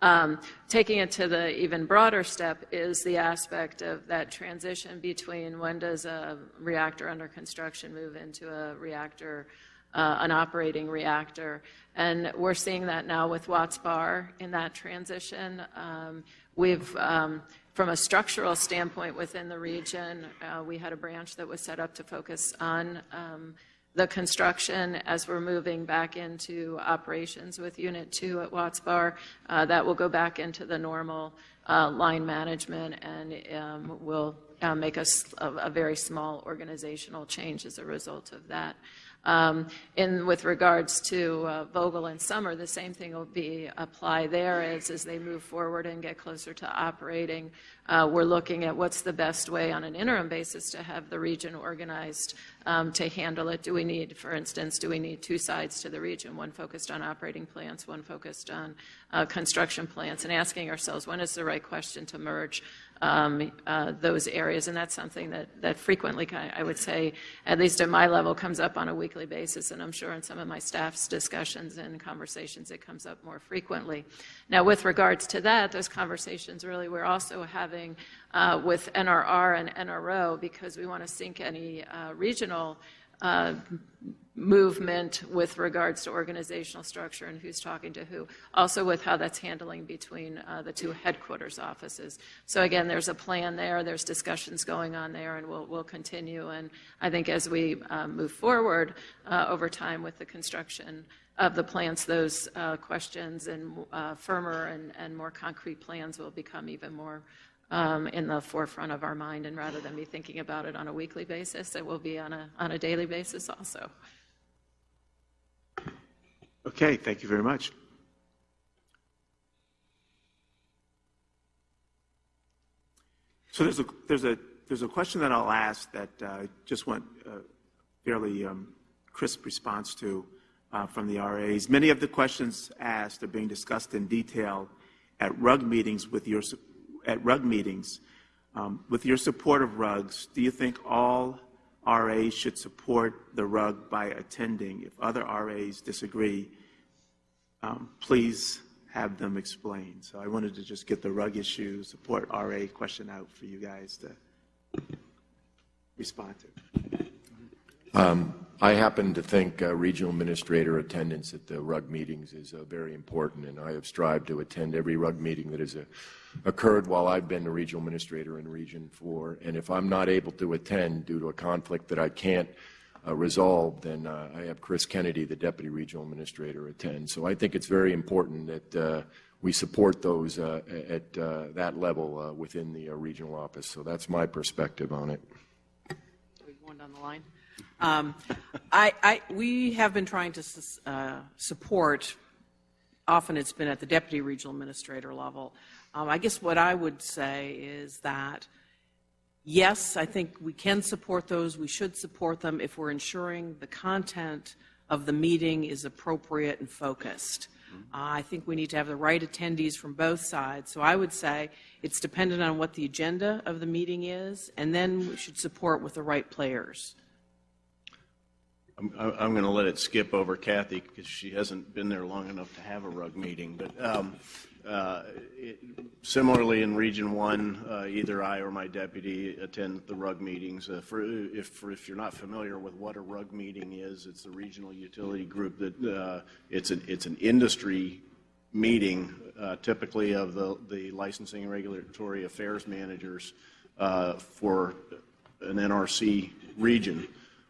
Um, taking it to the even broader step is the aspect of that transition between when does a reactor under construction move into a reactor, uh, an operating reactor. And we're seeing that now with Watts Bar in that transition. Um, we've um, from a structural standpoint within the region, uh, we had a branch that was set up to focus on um, the construction as we're moving back into operations with Unit 2 at Watts Bar. Uh, that will go back into the normal uh, line management and um, will uh, make us a, a, very small organizational change as a result of that. Um, and with regards to uh, Vogtle and Summer, the same thing will be apply there as, as they move forward and get closer to operating. Uh, we're looking at what's the best way on an interim basis to have the region organized um, to handle it. Do we need, for instance, do we need two sides to the region, one focused on operating plants, one focused on uh, construction plants, and asking ourselves when is the right question to merge um, uh, those areas. And that's something that, that frequently, I would say, at least at my level, comes up on a weekly basis. And I'm sure in some of my staff's discussions and conversations, it comes up more frequently. Now, with regards to that, those conversations really we're also having uh, with NRR and NRO because we want to sync any uh, regional uh, movement with regards to organizational structure and who's talking to who, also with how that's handling between uh, the two headquarters offices. So again, there's a plan there, there's discussions going on there, and we'll, we'll continue. And I think as we uh, move forward uh, over time with the construction of the plants, those uh, questions and uh, firmer and, and more concrete plans will become even more um, in the forefront of our mind. And rather than be thinking about it on a weekly basis, it will be on a, on a daily basis also. Okay, thank you very much. So there's a, there's a, there's a question that I'll ask that uh, I just want a fairly um, crisp response to uh, from the RAs. Many of the questions asked are being discussed in detail at RUG meetings with your at RUG meetings. Um, with your support of RUGs, do you think all RAs should support the RUG by attending? If other RAs disagree, um, please have them explain. So I wanted to just get the RUG issue support RA question out for you guys to respond to. Um, I happen to think uh, regional administrator attendance at the RUG meetings is uh, very important, and I have strived to attend every RUG meeting that has uh, occurred while I've been the regional administrator in Region 4. And if I'm not able to attend due to a conflict that I can't uh, resolve, then uh, I have Kriss Kennedy, the deputy regional administrator, attend. So I think it's very important that uh, we support those at that level within the regional office. So that's my perspective on it. Are we Going down the line. Um, I, I, we have been trying to uh, support, often it's been at the deputy regional administrator level. Um, I guess what I would say is that, yes, I think we can support those. We should support them if we're ensuring the content of the meeting is appropriate and focused. Uh, I think we need to have the right attendees from both sides. So I would say it's dependent on what the agenda of the meeting is, and then we should support with the right players. I'm, I'm going to let it skip over Kathy because she hasn't been there long enough to have a RUG meeting. But um, uh, it- similarly, in Region One, uh, either I or my deputy attend the RUG meetings. Uh, For, if, for- if you're not familiar with what a RUG meeting is, it's a regional utility group that, uh, it's an, it's an industry meeting, uh, typically of the, the licensing and regulatory affairs managers uh, for an NRC region.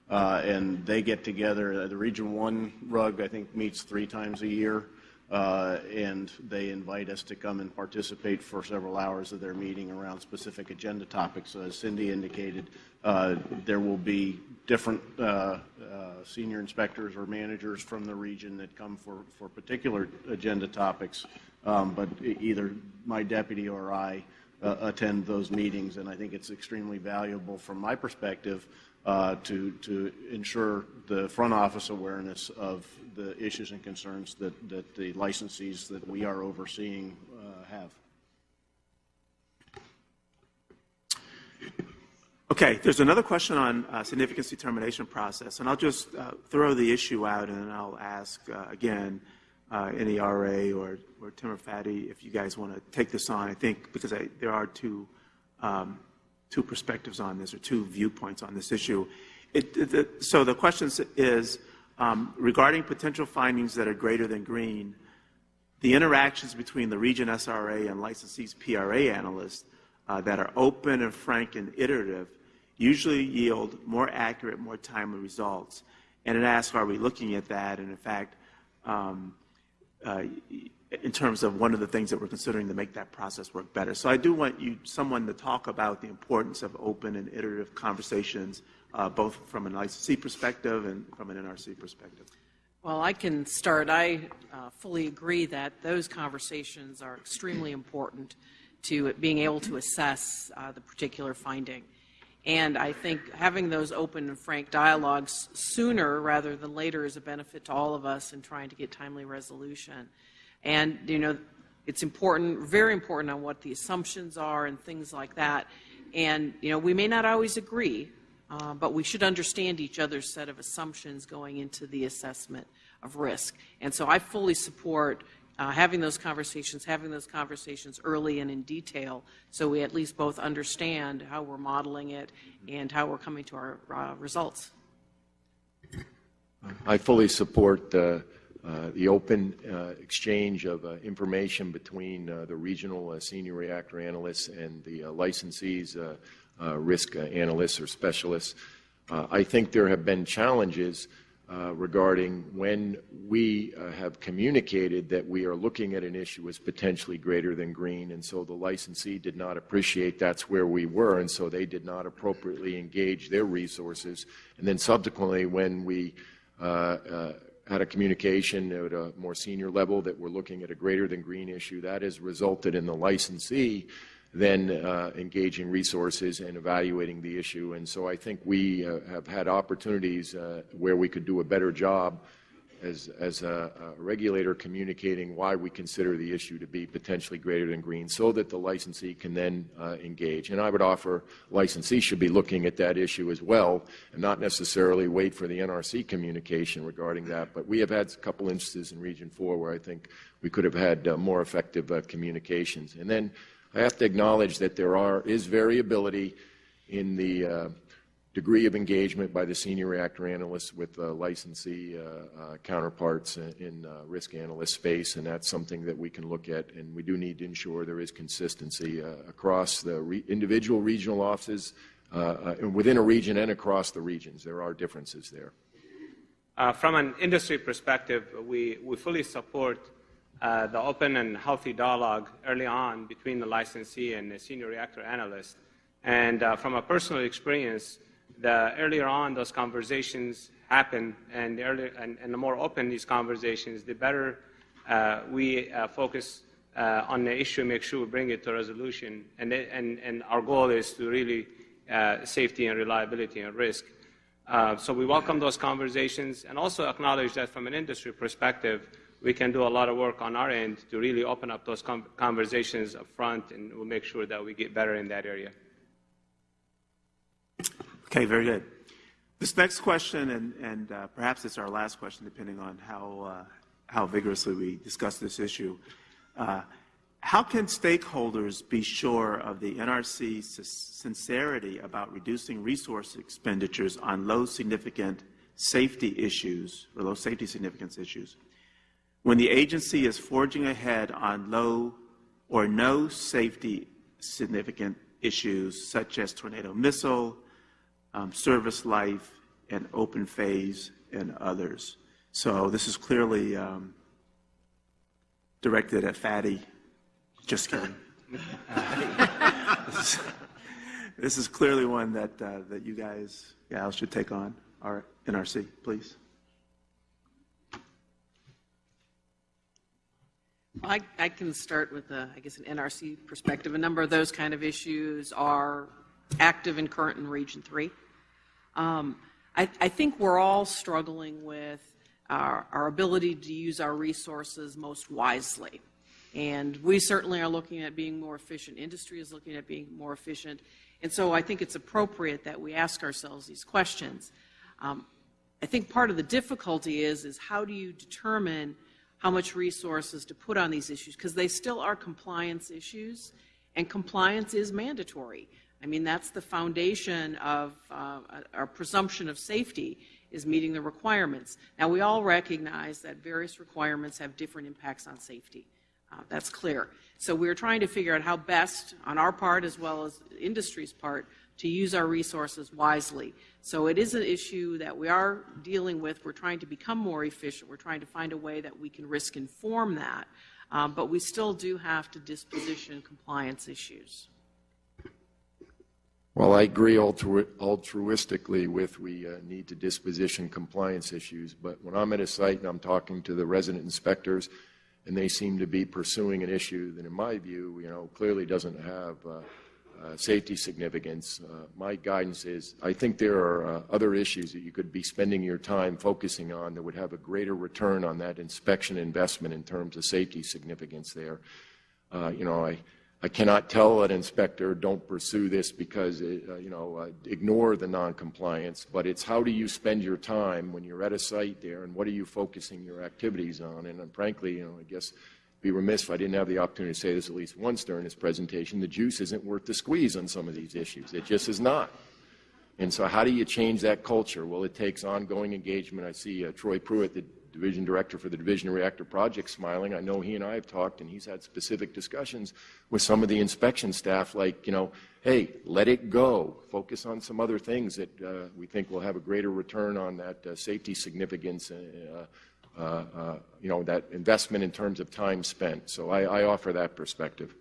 Uh, And they get together, uh, the Region One RUG, I think, meets three times a year. uh, And they invite us to come and participate for several hours of their meeting around specific agenda topics. So As Cindy indicated, there will be different senior inspectors or managers from the region that come for, for particular agenda topics. Um, But either my deputy or I uh, attend those meetings, and I think it's extremely valuable from my perspective uh, to, to ensure the front office awareness of the issues and concerns that, that the licensees that we are overseeing uh, have. Okay, there's another question on uh, significance determination process, and I'll just uh, throw the issue out, and I'll ask uh, again, uh, NERA or, or Tim or Fadi, if you guys want to take this on. I think because I, there are two um, two perspectives on this or two viewpoints on this issue. It, so the question is um, regarding potential findings that are greater than green. The interactions between the region SRA and licensees PRA analysts uh, that are open and frank and iterative usually yield more accurate, more timely results. And it asks, are we looking at that? And in fact, um, uh, in terms of one of the things that we're considering to make that process work better. So I do want you, someone to talk about the importance of open and iterative conversations, uh, both from an licensee perspective and from an NRC perspective. Well, I can start. I uh, fully agree that those conversations are extremely important to being able to assess uh, the particular finding. And I think having those open and frank dialogues sooner rather than later is a benefit to all of us in trying to get timely resolution. And, you know, it's important, very important on what the assumptions are and things like that. And, you know, we may not always agree, uh, but we should understand each other's set of assumptions going into the assessment of risk. And so I fully support uh, having those conversations, having those conversations early and in detail, so we at least both understand how we're modeling it and how we're coming to our uh, results. I fully support uh, the open uh, exchange of uh, information between uh, the regional uh, senior reactor analysts and the uh, licensees, uh, uh, risk uh, analysts or specialists. Uh, I think there have been challenges uh, regarding when we uh, have communicated that we are looking at an issue as potentially greater than green, and so the licensee did not appreciate that's where we were, and so they did not appropriately engage their resources. And then subsequently, when we uh, uh, had a communication at a more senior level that we're looking at a greater than green issue, that has resulted in the licensee then uh, engaging resources and evaluating the issue. And so I think we uh, have had opportunities uh, where we could do a better job as, as a, a regulator communicating why we consider the issue to be potentially greater than green so that the licensee can then uh, engage. And I would offer licensees should be looking at that issue as well and not necessarily wait for the NRC communication regarding that. But we have had a couple instances in Region 4 where I think we could have had uh, more effective uh, communications. And then I have to acknowledge that there are, is variability in the uh, degree of engagement by the senior reactor analysts with uh, licensee uh, uh, counterparts in, in uh, risk analyst space, and that's something that we can look at, and we do need to ensure there is consistency across the re- individual regional offices and within a region and across the regions. There are differences there. From an industry perspective, we, we fully support uh, the open and healthy dialogue early on between the licensee and the senior reactor analyst. And uh, from a personal experience, the earlier on those conversations happen, and the, earlier, and, and the more open these conversations, the better uh, we uh, focus uh, on the issue, make sure we bring it to resolution. And, and, and our goal is to really uh, safety and reliability and risk. Uh, so we welcome those conversations and also acknowledge that from an industry perspective, we can do a lot of work on our end to really open up those conversations up front, and we'll make sure that we get better in that area. Okay, very good. This next question, and, and uh, perhaps it's our last question, depending on how, uh, how vigorously we discuss this issue. Uh, how can stakeholders be sure of the NRC's sincerity about reducing resource expenditures on low significant safety issues or low safety significance issues when the agency is forging ahead on low or no safety significant issues such as tornado missile, um, service life, and open phase, and others. So this is clearly um, directed at Fadi. Just kidding. this, is, this, is, clearly one that, uh, that you guys, gals, should take on. Our NRC, please. I, I, can start with, a, I guess, an NRC perspective. A number of those kind of issues are active and current in Region 3. Um, I, I, think we're all struggling with our, our, ability to use our resources most wisely. And we certainly are looking at being more efficient. Industry is looking at being more efficient. And so I think it's appropriate that we ask ourselves these questions. Um, I think part of the difficulty is, is how do you determine how much resources to put on these issues? Because they still are compliance issues, and compliance is mandatory. I mean, that's the foundation of uh, our presumption of safety is meeting the requirements. Now, we all recognize that various requirements have different impacts on safety. Uh, that's clear. So we're trying to figure out how best, on our part as well as industry's part, to use our resources wisely. So it is an issue that we are dealing with. We're trying to become more efficient. We're trying to find a way that we can risk inform that. Um, but we still do have to disposition compliance issues. Well, I agree altru- altruistically with we uh, need to disposition compliance issues, but when I'm at a site and I'm talking to the resident inspectors, and they seem to be pursuing an issue that, in my view, you know, clearly doesn't have uh, uh, safety significance. Uh, my guidance is I think there are uh, other issues that you could be spending your time focusing on that would have a greater return on that inspection investment in terms of safety significance there. Uh, you know, I, I cannot tell an inspector, don't pursue this because, it, uh, you know, uh, ignore the noncompliance, but it's how do you spend your time when you're at a site there and what are you focusing your activities on? And, and frankly, you know, I guess be remiss if I didn't have the opportunity to say this at least once during this presentation, the juice isn't worth the squeeze on some of these issues. It just is not. And so how do you change that culture? Well, it takes ongoing engagement. I see uh, Troy Pruitt, the division director for the Division Reactor Project, smiling. I know he and I have talked, and he's had specific discussions with some of the inspection staff, like, you know, hey, let it go. Focus on some other things that uh, we think will have a greater return on that uh, safety significance, uh, uh, uh, you know, that investment in terms of time spent. So I, I offer that perspective.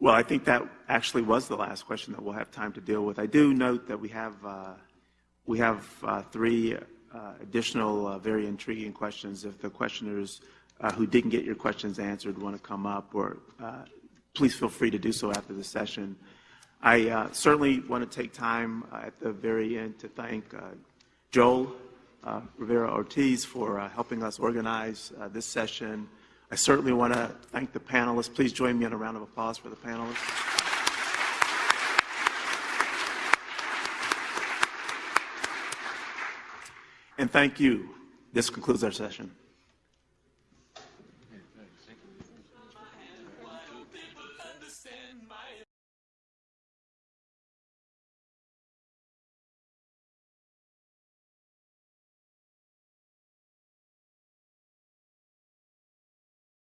Well, I think that actually was the last question that we'll have time to deal with. I do note that we have uh, we have uh, three uh, additional uh, very intriguing questions. If the questioners uh, who didn't get your questions answered want to come up, or uh, please feel free to do so after the session. I certainly want to take time at the very end to thank Joel Rivera Ortiz for helping us organize this session. I certainly want to thank the panelists. Please join me in a round of applause for the panelists. And thank you. This concludes our session.